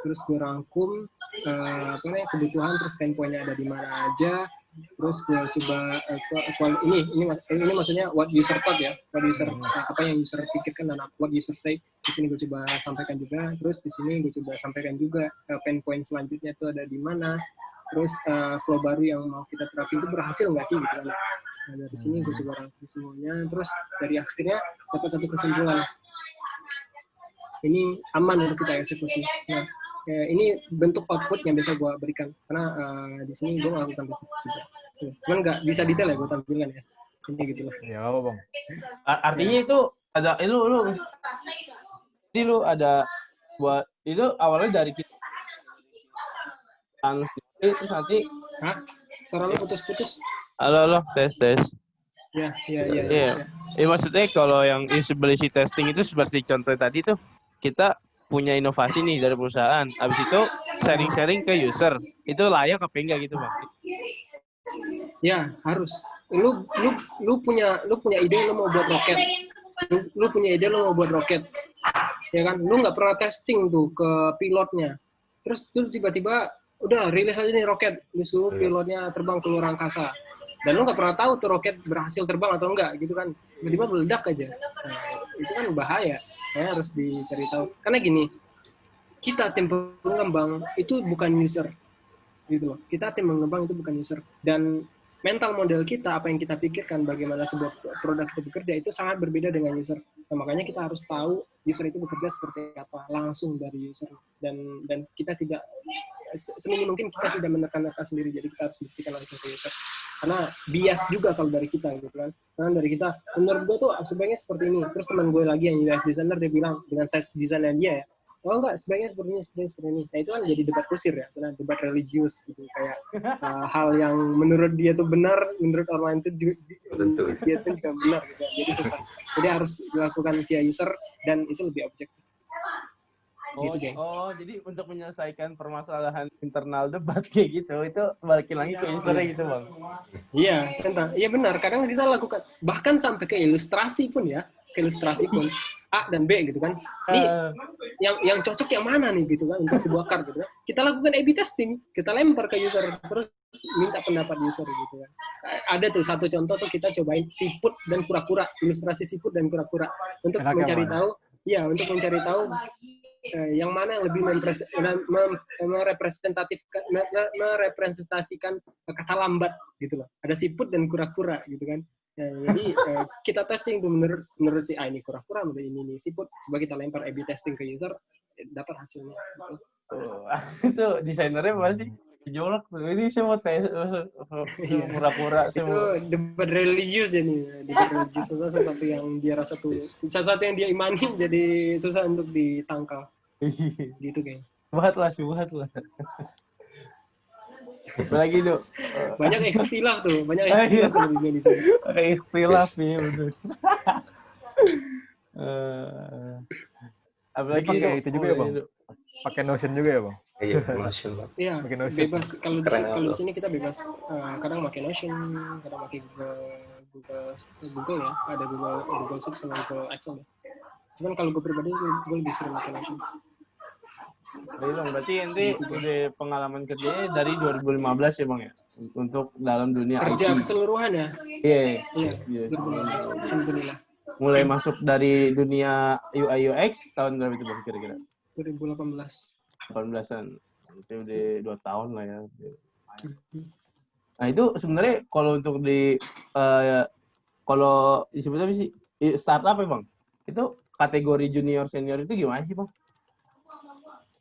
terus gue rangkum eh, apa namanya kebutuhan terus pain point-nya ada di mana aja terus gue coba kual- kual- ini ini ini maksudnya what user thought ya what user eh, apa yang user pikirkan dan what user say di sini gue coba sampaikan juga terus di sini gue coba sampaikan juga eh, pain point selanjutnya itu ada di mana terus uh, flow baru yang mau kita terapin itu berhasil nggak sih gitu kan nah, dari sini gue coba rangkum semuanya. Terus dari akhirnya dapat satu kesimpulan. Ini aman untuk kita eksekusi. Nah ya, ini bentuk output yang biasa gue berikan. Karena uh, di sini gue melakukan riset juga cuman nggak bisa detail ya gue tampilkan ya. Ini gitu lah. Ya apa bang? Artinya itu ada itu lu jadi lu ada buat itu awalnya dari kita. Terus nanti Hah? suara lu putus-putus halo halo tes tes ya ya ya Iya. Ya, maksudnya kalau yang usability testing itu seperti contoh tadi tuh kita punya inovasi nih dari perusahaan. Habis itu sharing-sharing ke user. Itu layak apa enggak gitu, Bang? Ya, harus. Lu lu lu punya lu punya ide lu mau buat roket. Lu, lu punya ide lu mau buat roket. Ya kan? Lu nggak pernah testing tuh ke pilotnya. Terus tuh tiba-tiba udah rilis aja nih roket. Lu suruh pilotnya terbang ke luar angkasa. Dan lu nggak pernah tahu tuh roket berhasil terbang atau enggak gitu kan. Tiba-tiba meledak aja. Nah, itu kan bahaya. Ya, harus dicari tahu. Karena gini, kita tim pengembang itu bukan user gitu loh. Kita tim pengembang itu bukan user dan mental model kita apa yang kita pikirkan bagaimana sebuah produk itu bekerja itu sangat berbeda dengan user. Nah, makanya kita harus tahu user itu bekerja seperti apa langsung dari user dan dan kita tidak seminim mungkin kita tidak menekan-nekan sendiri jadi kita harus buktikan langsung ke user karena bias juga kalau dari kita gitu kan. Karena dari kita menurut gue tuh sebaiknya seperti ini. Terus teman gue lagi yang UX designer dia bilang dengan size desainnya dia ya oh enggak sebaiknya seperti ini seperti ini seperti ini. Nah itu kan jadi debat kusir ya karena debat religius gitu kayak uh, hal yang menurut dia tuh benar menurut orang lain tuh juga Tentu. dia tuh juga benar gitu. Jadi susah. Jadi harus dilakukan via user dan itu lebih objektif Oh, Gitu, geng. oh, jadi untuk menyelesaikan permasalahan internal debat kayak gitu, itu balikin lagi ke usernya gitu, Bang. Iya, tentang. Iya benar. Kadang kita lakukan bahkan sampai ke ilustrasi pun ya, ke ilustrasi pun A dan B gitu kan. Ini Eh, yang yang cocok yang mana nih gitu kan untuk sebuah card gitu kan. Kita lakukan A/B testing, kita lempar ke user terus minta pendapat user gitu kan. Ada tuh satu contoh tuh kita cobain siput dan kura-kura, ilustrasi siput dan kura-kura untuk Enaknya mencari mana? tahu Iya, untuk mencari tahu eh, yang mana yang lebih mempres- mem- mem- merepresentatifkan me- me- merepresentasikan kata lambat gitu loh. Ada siput dan kura-kura gitu kan. Ya, jadi eh, kita testing tuh menurut menurut si A ini kura-kura, menurut ini nih siput. Coba kita lempar A/B testing ke user, eh, dapat hasilnya. gitu. tuh. itu desainernya pasti gejolak tuh. Ini saya mau tes Iya. pura-pura saya Itu debat religius ya nih, debat religius itu sesuatu yang dia rasa tuh, sesuatu yang dia imani jadi susah untuk ditangkal gitu kayaknya. Subhat lah, subhat lah. Lagi dok, Banyak ikhtilaf tuh, banyak Ah, iya. ikhtilaf tuh di sini. pakai ikhtilaf ya betul. Eh, apalagi Dok? itu juga Oh, ya, Bang? Pakai Notion juga ya bang Iya, Notion, Bang. Iya, Pakai Notion. bebas. Kalau di, kalau di sini kita bebas. Eh, kadang pakai Notion, kadang pakai Google, Google, Google ya. Ada Google, Google Sheets sama Google Excel ya. Cuman kalau gue pribadi, gue, gue lebih sering pakai Notion. Jadi bang, berarti ente udah pengalaman kerjanya dari 2015 ya bang ya? Untuk dalam dunia Kerja IT. keseluruhan ya. Iya, Iya, iya. 2015. Alhamdulillah. Mulai masuk dari dunia UI UX tahun berapa itu bang kira-kira? 2018. 18-an. Itu udah dua tahun lah ya. Nah itu sebenarnya kalau untuk di eh, kalau disebut apa sih startup ya bang? Itu kategori junior senior itu gimana sih bang?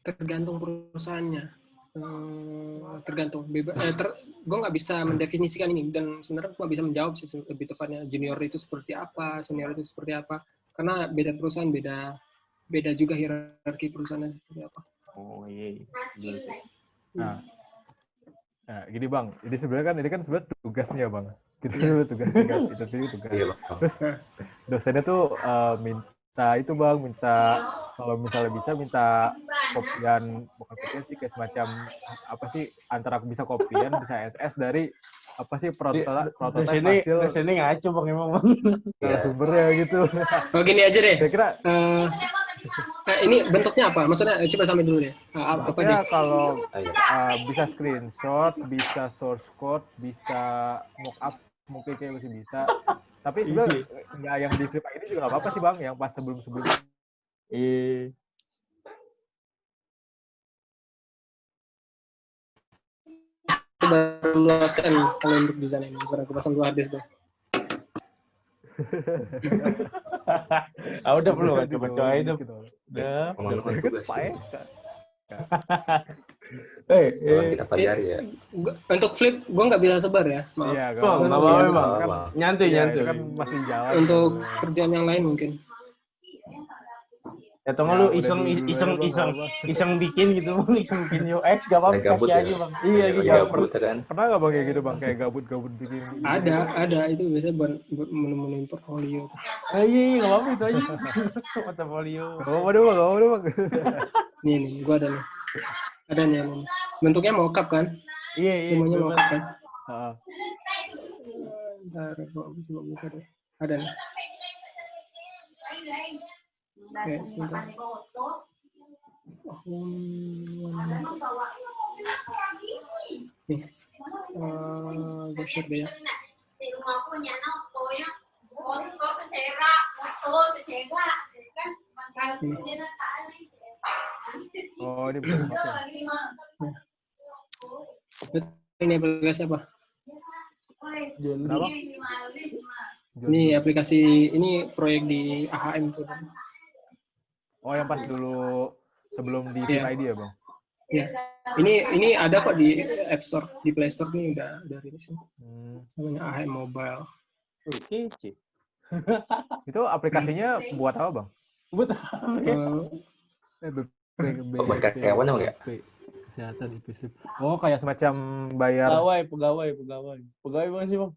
Tergantung perusahaannya. Eh, tergantung. Beba, eh, ter, gue nggak bisa mendefinisikan ini dan sebenarnya gue nggak bisa menjawab sih lebih tepatnya junior itu seperti apa, senior itu seperti apa. Karena beda perusahaan beda beda juga hierarki perusahaannya seperti apa. Oh iya. iya. Sih. nah nah gini bang jadi sebenarnya kan ini kan sebenarnya tugasnya bang kita Iya. sebenarnya tugas tugas itu tuh tugas Iya, Bang. terus dosennya tuh eh, minta itu bang minta kalau misalnya bisa minta kopian bukan kopian sih kayak semacam apa sih antara bisa kopian bisa SS dari apa sih Di- prototipe prototipe hasil dosennya ngaco bang emang bang. Iya. sumbernya gitu Oh gini aja deh. kira-kira Eh, eh, ini bentuknya apa? Maksudnya eh, coba sampai dulu deh. Eh, apa, apa deh? ya kalau uh, bisa screenshot, bisa source code, bisa mockup, mungkin kayak masih bisa. Tapi sebenarnya nggak yang di flip ini juga nggak apa-apa sih bang, yang pas sebelum-sebelum. Iya. baru luaskan kalau untuk desain ini. Aku pasang dua hard disk tuh. ah udah belum kan coba coba aja Gitu. udah Ngomong-ngomong Kan Pak ya. Eka. eh eh kita pelajari ya. Gua- Untuk flip, gue nggak bisa sebar ya. Maaf. Iya, nggak apa-apa, Iya, kan- nyantai iya, nyantai itu kan masih jalan. Untuk kerjaan yang lain mungkin. Atau nggak Ya, lu iseng iseng iseng iseng bikin gitu bang iseng bikin UX gak apa-apa kaki ya. aja bang iya lagi gabut gabut ya kan. Pernah nggak bang kayak gitu bang? Kayak gabut-gabut bikin. Ada, ada itu biasanya buat, buat menu-menu portfolio. ah, iya iya nggak apa-apa itu aja portfolio Gak apa-apa deh bang, gak apa-apa deh bang. Nih, nih, gue ada nih. Ada nih, nih. Bentuknya mockup kan? iya iya Semuanya mockup kan? Heeh. Bentar, gua coba buka deh. Ada nih. Sebentar. Nih. Uh, gue share deh ya. Di rumah aku kan? Ini kali. Oh aplikasi apa? Ini aplikasi, ini proyek di AHM tuh. Oh yang pas dulu sebelum di Iya. Team ID ya bang? Ya. Ini ini ada kok di App Store, di Play Store nih udah udah rilis nih. Hmm. Namanya AHM Mobile. Oh, kece Itu aplikasinya buat apa bang? buat apa ya? Eh, Oh, buat karyawan ya? Kesehatan IPC. Oh kayak semacam bayar. pegawai pegawai pegawai pegawai bang sih bang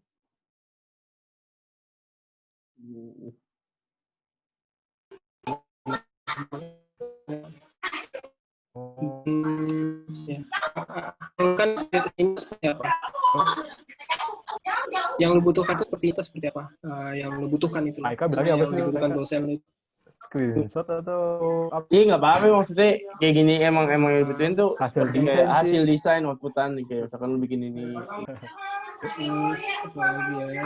ya. Kan ini seperti apa? Yang lu butuhkan itu seperti itu seperti apa? Eh, yang lu butuhkan itu. Aika bilangnya apa yang sih? dibutuhkan Aika? dosen itu. Screenshot atau apa? Iya nggak apa-apa maksudnya kayak gini emang emang yang dibutuhin tuh Hasil desain hasil desain outputan nih kayak misalkan lu bikin ini Terus apa lagi ya?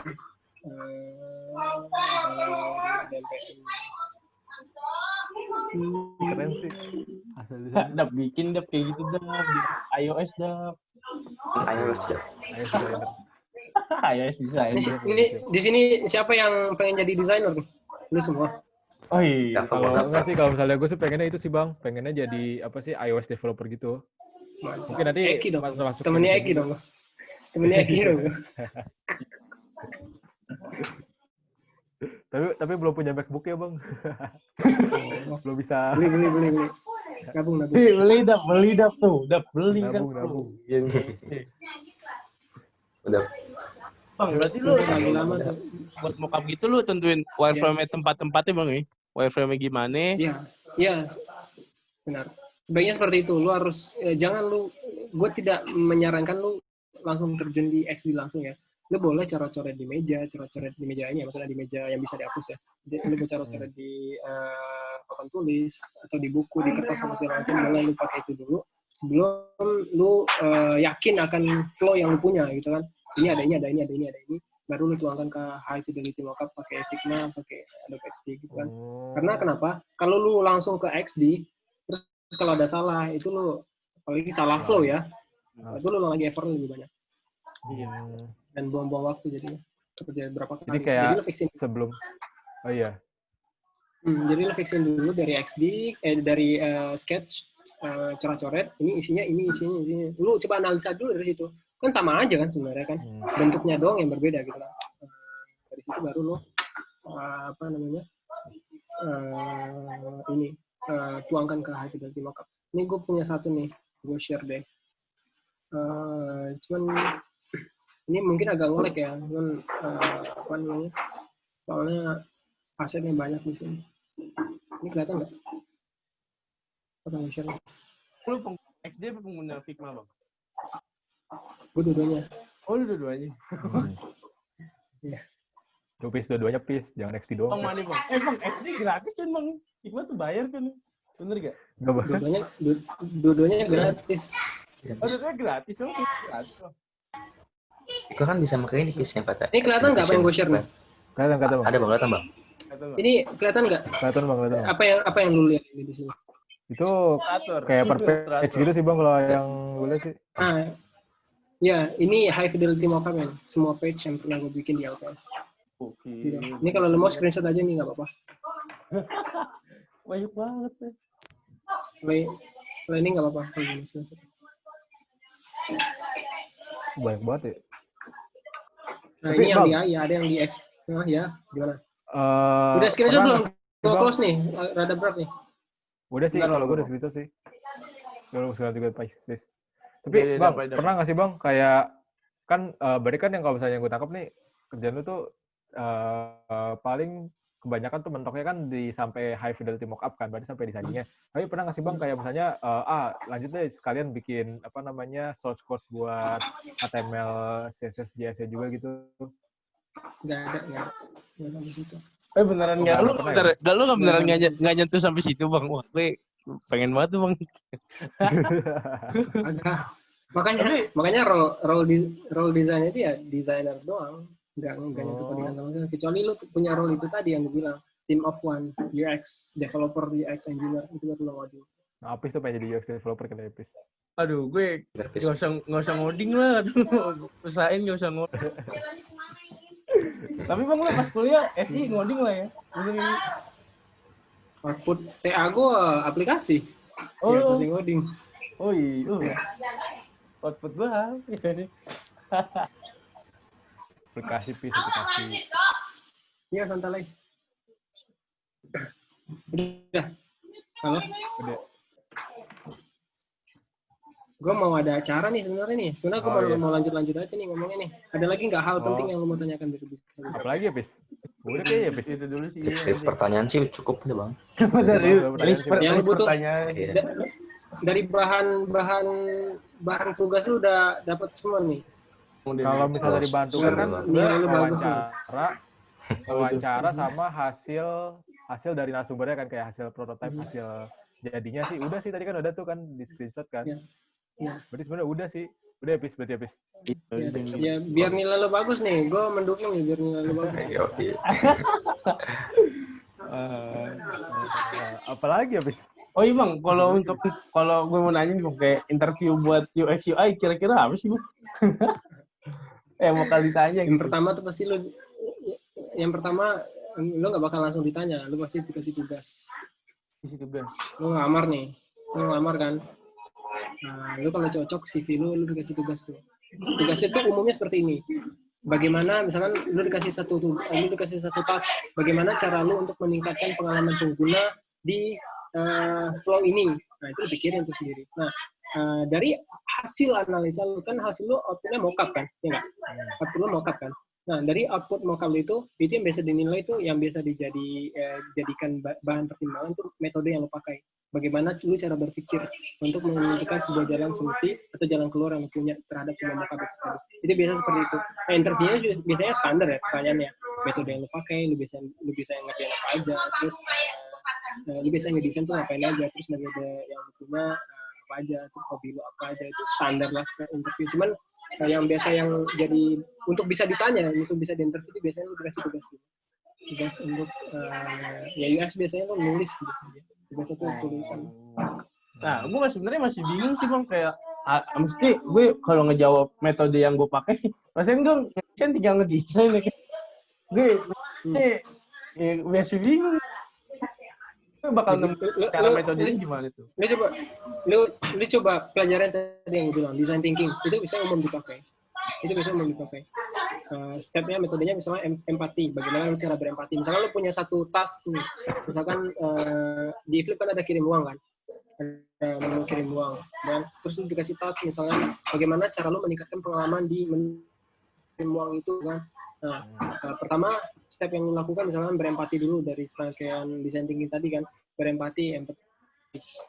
DMPM. Keren sih. Desain. dap bikin dap kayak gitu dap di iOS dap. Ayo, desainer. iOS desain Ini, ini di sini siapa yang pengen jadi desainer nih? Lu semua. oh iya Kalau enggak sih, kalau misalnya gue sih pengennya itu sih bang, pengennya jadi apa sih iOS developer gitu. Mungkin nanti Eki dong. masuk masuk Temennya Eki dong. Temennya Eki dong. Tapi tapi belum punya MacBook ya bang. belum bisa. Beli, beli, beli, beli. Gabung, gabung. beli beli dap beli dap tuh dap beli kan Nabung, nabung. Iya, Udah bang berarti lu buat mockup gitu lu tentuin wireframe tempat-tempatnya bang ya wireframe gimana Iya, iya. Benar. Sebaiknya seperti itu. Lu harus eh, jangan lu gue tidak menyarankan lu langsung terjun di XD langsung ya. Lu boleh coret-coret di meja, coret-coret di meja ini ya, maksudnya di meja yang bisa dihapus ya. Jadi lu mau coret-coret di eh, papan tulis atau di buku, di kertas sama segala macam, boleh lu pakai itu dulu sebelum lu eh, yakin akan flow yang lu punya gitu kan. Ini ada ini, ada ini, ada ini, ada ini. Baru lu tuangkan ke high fidelity mockup pakai Figma, pakai Adobe XD gitu kan. Oh. Karena kenapa? Kalau lu langsung ke XD, terus kalau ada salah, itu lu apalagi salah flow ya, Ah. itu lu lagi effort lebih banyak Iya. Dan buang-buang waktu jadinya. Kerja berapa kali. Jadi kayak jadi fixin, sebelum. Oh iya. hmm, jadi lu fixin dulu dari XD, eh dari eh, sketch, eh, coret-coret, ini isinya, ini isinya, isinya. Lu coba analisa dulu dari situ. Kan sama aja kan sebenarnya kan. Hmm. bentuknya doang yang berbeda gitu kan. Eh, Dari situ baru lo eh, apa namanya eh, ini eh, tuangkan ke fidelity mockup. Ini gue punya satu nih, gue share deh. Eh, cuman ini mungkin agak ngolek ya, cuman eh, apa namanya? Soalnya asetnya banyak di sini. Ini kelihatan nggak? Apa yang share? lu peng- XD apa pengguna Figma bang Gue dua-duanya. oh lu dua-duanya Hmm. Iya. Lu pis dua-duanya pis, jangan bang doang. mana bang eh bang XD gratis kan bang Figma tuh bayar kan bener gak Enggak bang. Dua-duanya, dua- dua-duanya gratis. oh dua gratis bang gratis bang Gue kan bisa pakai ini kisnya kata. Ini kelihatan nggak apa yang gue share nih? Kelihatan kata bang. Ada bang, kelihatan bang. Ini kelihatan nggak? Kelihatan bang, kelihatan. Apa yang apa yang lu lihat ini di sini? Itu Illustrator kayak per page gitu sih bang kalau yang gue lihat sih. Ah, Ya, ini high fidelity mockup ya. Semua page yang pernah gue bikin di LPS. Oke. Ini kalau lo mau screenshot aja nih, nggak apa-apa. Banyak banget ya. Play, play ini nggak apa-apa. Banyak banget ya. Nah, Tapi, ini yang Bang. di A, ya ada yang di X. Nah, ya, gimana? Eh, Udah screenshot belum? Gue close nih, rada berat nih. Udah sih, kalau gue udah screenshot sih. Udah screenshot juga please. Tapi Oke, bang, dapat. pernah nggak sih bang kayak kan eh berarti kan yang kalau misalnya gue tangkap nih kerjaan lu tuh eh, eh, paling kebanyakan tuh mentoknya kan di sampai high fidelity mockup kan, berarti sampai desainnya. Tapi pernah nggak sih bang kayak misalnya eh, ah lanjut deh sekalian bikin apa namanya source code buat HTML, CSS, JS juga gitu. Nggak ada, nggak ada. Nggak sampai situ. Eh beneran Oh, nggak? nggak Lu bentar, ya? nggak lu nggak beneran Nggak nggak ny- nggak nyentuh sampai situ bang? Wah, gue pengen banget tuh bang. Makanya, Tapi- makanya role role di, role design itu ya designer doang. Nggak nggak nyentuh Oh. codingan sama sekali. Kecuali lu punya role itu tadi yang gue bilang team of one, UX developer, UX engineer itu baru lo ngoding. Nah, Apis tuh pengen jadi UX developer kan Apis. Aduh, gue nggak usah nggak usah ngoding lah. Usahain nggak usah ngoding. Tapi bang lu pas kuliah SI ngoding lah ya. Output TA gue aplikasi. Oh. Ya, pasti ngoding. Oh iya. Output nih? Aplikasi Pis, aplikasi. lanjut, Dok. Iya, santai lagi. Udah. Halo? Udah. Gue mau ada acara nih sebenarnya nih. Sebenarnya gue Oh, mau, iya. mau lanjut-lanjut aja nih ngomongnya nih. Ada lagi nggak hal Oh. penting yang lo mau tanyakan dari bisnis? Apalagi ya Pis? Udah kayaknya Pis. Itu dulu sih. Dari pertanyaan sih cukup udah bang. Dari Yang butuh-. Iya. Dari bahan bahan bahan tugas lu udah dapat semua nih. Kalau misalnya dari tugas kan wawancara, wawancara sama hasil hasil dari narasumbernya kan kayak hasil prototipe, hasil jadinya sih udah sih tadi kan udah tuh kan di screenshot kan. Iya. Iya. Berarti sebenarnya udah sih. Udah habis berarti habis. Ya, ya biar nilai lu bagus nih. Gue mendukung nih biar nilai lu bagus. Yo. Eh, apalagi habis. Oh iya bang, kalau untuk kalau gue mau nanya nih kayak interview buat UX UI kira-kira apa sih bang? eh mau kali ditanya Yang gitu. pertama tuh pasti lu yang pertama lu nggak bakal langsung ditanya, lu pasti dikasih tugas. Di situ bang. Lu ngelamar nih, lu ngelamar kan. Nah, lu kalau cocok CV lu, lu dikasih tugas tuh. Tugasnya tuh umumnya seperti ini. Bagaimana, misalkan lu dikasih satu tu- lu dikasih satu task, bagaimana cara lu untuk meningkatkan pengalaman pengguna di eh, flow ini. Nah, itu pikirin tuh sendiri. Nah, eh, dari hasil analisa lu kan hasil lu outputnya mockup kan, ya nggak? Output lu mockup kan. Nah, dari output mockup itu, itu yang biasa dinilai itu yang biasa dijadi eh, jadikan ba- bahan pertimbangan tuh metode yang lu pakai. Bagaimana lu cara berpikir untuk menentukan sebuah jalan solusi atau jalan keluar yang punya terhadap sebuah mockup itu tadi. Itu biasa seperti itu. Nah, interviewnya biasanya standar ya pertanyaannya. Metode yang lu pakai, lu bisa lu bisa ngerjain apa aja, terus eh, lu bisa ngedesain tuh ngapain aja, terus metode yang lu punya apa aja, terus hobi lu apa aja itu standar lah ke interview. Cuman eh, yang biasa yang jadi untuk bisa ditanya, untuk bisa di interview itu biasanya lu dikasih tugas gitu. Tugas untuk eh, ya US biasanya lu nulis gitu. Tugasnya tuh tulisan. Nah, gue sebenarnya masih bingung sih bang kayak ah, mesti gue kalau ngejawab metode yang gue pakai, rasanya gue ngedesain tinggal ngedesain ya. Gue eh, ya, masih bingung. Bakal nemu Lu- lu- cara metodenya gimana tuh? lu coba lu lu coba pelajaran tadi yang bilang design thinking. Itu bisa umum dipakai. Itu bisa umum dipakai. Eh, stepnya metodenya misalnya em- empati. Bagaimana cara berempati? Misalnya lu punya satu task nih. Misalkan eh, di flip kan ada kirim uang kan? Ada menu kirim uang. Dan terus lu dikasih task misalnya bagaimana cara lu meningkatkan pengalaman di menu kirim uang itu kan nah eh, pertama step yang lu lakukan misalnya berempati dulu dari serangkaian design thinking tadi kan berempati empati.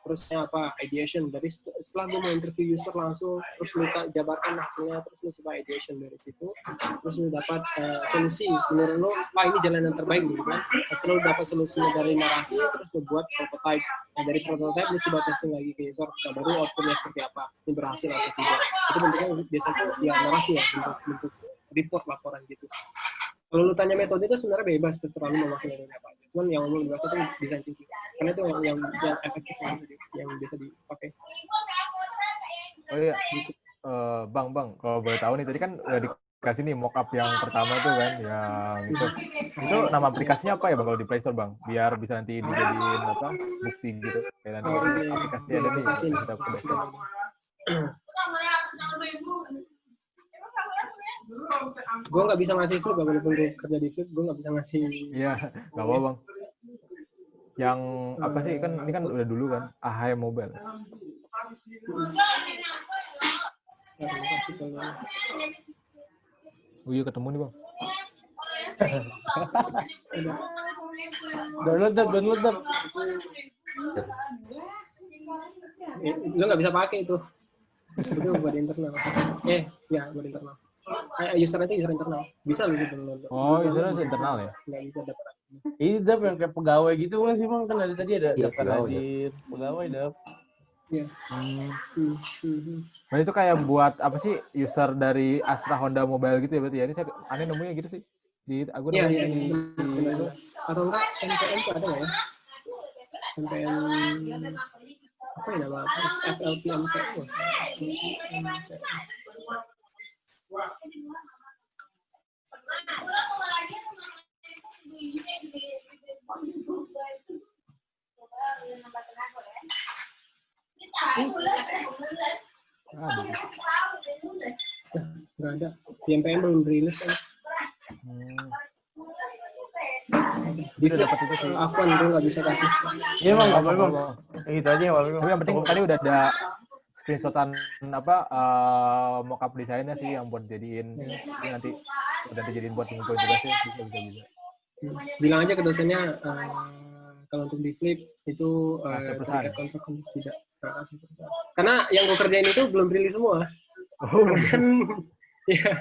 Terusnya apa ideation. Dari set- setelah gue mau interview user langsung terus lu tak jabarkan hasilnya terus lu coba ideation dari situ terus lu dapat eh, solusi. Menurut lu wah ini jalan yang terbaik gitu kan. Setelah lu dapat solusinya dari narasi terus lu buat prototype nah, dari prototype lu coba testing lagi ke user nah, baru outputnya seperti apa? Ini berhasil atau tidak? Itu bentuknya biasanya tuh ya narasi ya bentuk bentuk report laporan gitu kalau lu tanya metode itu sebenarnya bebas terserah lu mau pakai metode apa aja. Cuman yang umum dipakai itu design thinking. Karena itu yang yang, yang efektif yang, yang bisa dipakai. Oh iya. eh, bang bang kalau boleh tahu nih tadi kan udah dikasih nih mockup yang pertama tuh kan yang itu itu nama aplikasinya apa ya bang kalau di Play Store bang biar bisa nanti dijadiin apa bukti gitu kayak nanti Oh, iya. aplikasinya ada nih kita coba cek. Gue nggak bisa ngasih flip, walaupun gue kerja di flip, gue nggak bisa ngasih. Iya, nggak apa bang. Yang apa sih kan ini kan udah dulu kan AHM Mobile. kalau- Oh iya ketemu nih bang. Download dap, download dap. Eh, Lo nggak bisa pakai itu. Itu buat internal. Eh, ya buat internal. Eh, user itu user internal. Bisa lo sih download. Oh itu kan internal ya. Nggak bisa dapat. Ini dap yang kayak pegawai gitu kan sih bang kan ada tadi ada Iya, daftar pegawai, hadir pegawai dap. Iya. Hmm. Hmm, hmm. Nah itu kayak buat apa sih user dari Astra Honda Mobile gitu ya berarti ya. Ini saya aneh nemunya gitu sih di aku nemunya iya, di, iya. di itu. benar. Atau enggak NPM itu ada nggak ya? NPM apa ya nama apa? FLPM itu. Ah, gitu. Nggak ada. NPM belum rilis kan. Hmm. Dapat itu sih. Nggak bisa kasih. Iya bang, apa Apa, bang? Bang? Eh, Itu aja bang. Tapi yang penting tadi udah ada screenshotan apa uh, mockup desainnya sih yang buat jadiin ini nanti udah dijadiin buat ngumpulin tugasnya bisa bisa bisa. Bilang aja ke dosennya eh, kalau untuk di flip itu eh, pesan. terikat kontrak untuk tidak. Karena yang gue kerjain itu belum rilis semua. Oh, kan ya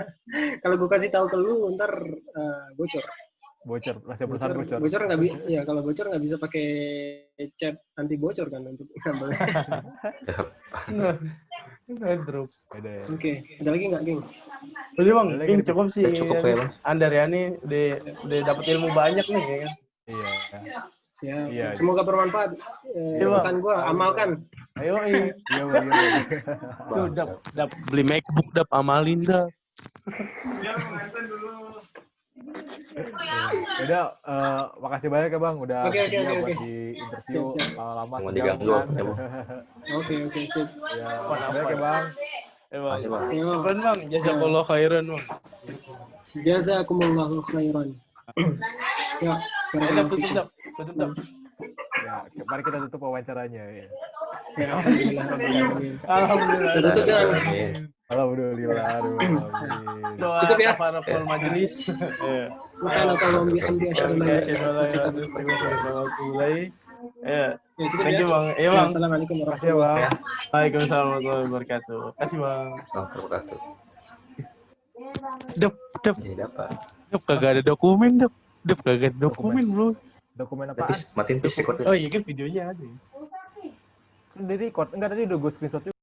kalau gue kasih tahu ke lu ntar eh, bocor bocor, rahasia perusahaan bocor bocor. bocor nggak bisa ya kalau bocor nggak bisa pakai chat anti bocor kan untuk ngambil Nah, drop. Ya. oke ada lagi nggak geng Udah bang, ini cukup sih. cukup ya, Bang. Andar ya nih udah udah dapat ilmu banyak nih ya kan. Iya. Siap Iya. semoga bermanfaat Eh, Iya, pesan gue amalkan Ayo, iya. Iya, iya, Bang. Tuh, dap, dap, beli MacBook, dap, amalin, dap. Udah, eh, makasih banyak ya Bang, udah bersedia oke, buat oke. di interview lama-lama Mau diganggu, ya, Bang. oke oke sip Ya, makasih banyak ya Bang. Eh, bang. Makasih, Bang. Jazakallah khairan, bang. jazakumullahu khairan ya tutup. Tutup, dap. Ya, mari kita tutup wawancaranya ya. Ya, alhamdulillah. Alhamdulillah. Tutup. Alhamdulillah, aduh, amin. Doa Cukup ya? majelis. Ya, Ya, thank ya. you, bang. Iya, bang. Assalamualaikum ya warahmatullahi Bang. Waalaikumsalam warahmatullahi wabarakatuh. Kasih, bang. Dap, dap, Jadi apa? Dap, kagak ada dokumen, dap. Dap, kagak ada dokumen, bro. Dokumen apaan? Matiin, please record Oh iya kan videonya ada. ya. Kan record. Enggak tadi udah gue screenshot juga.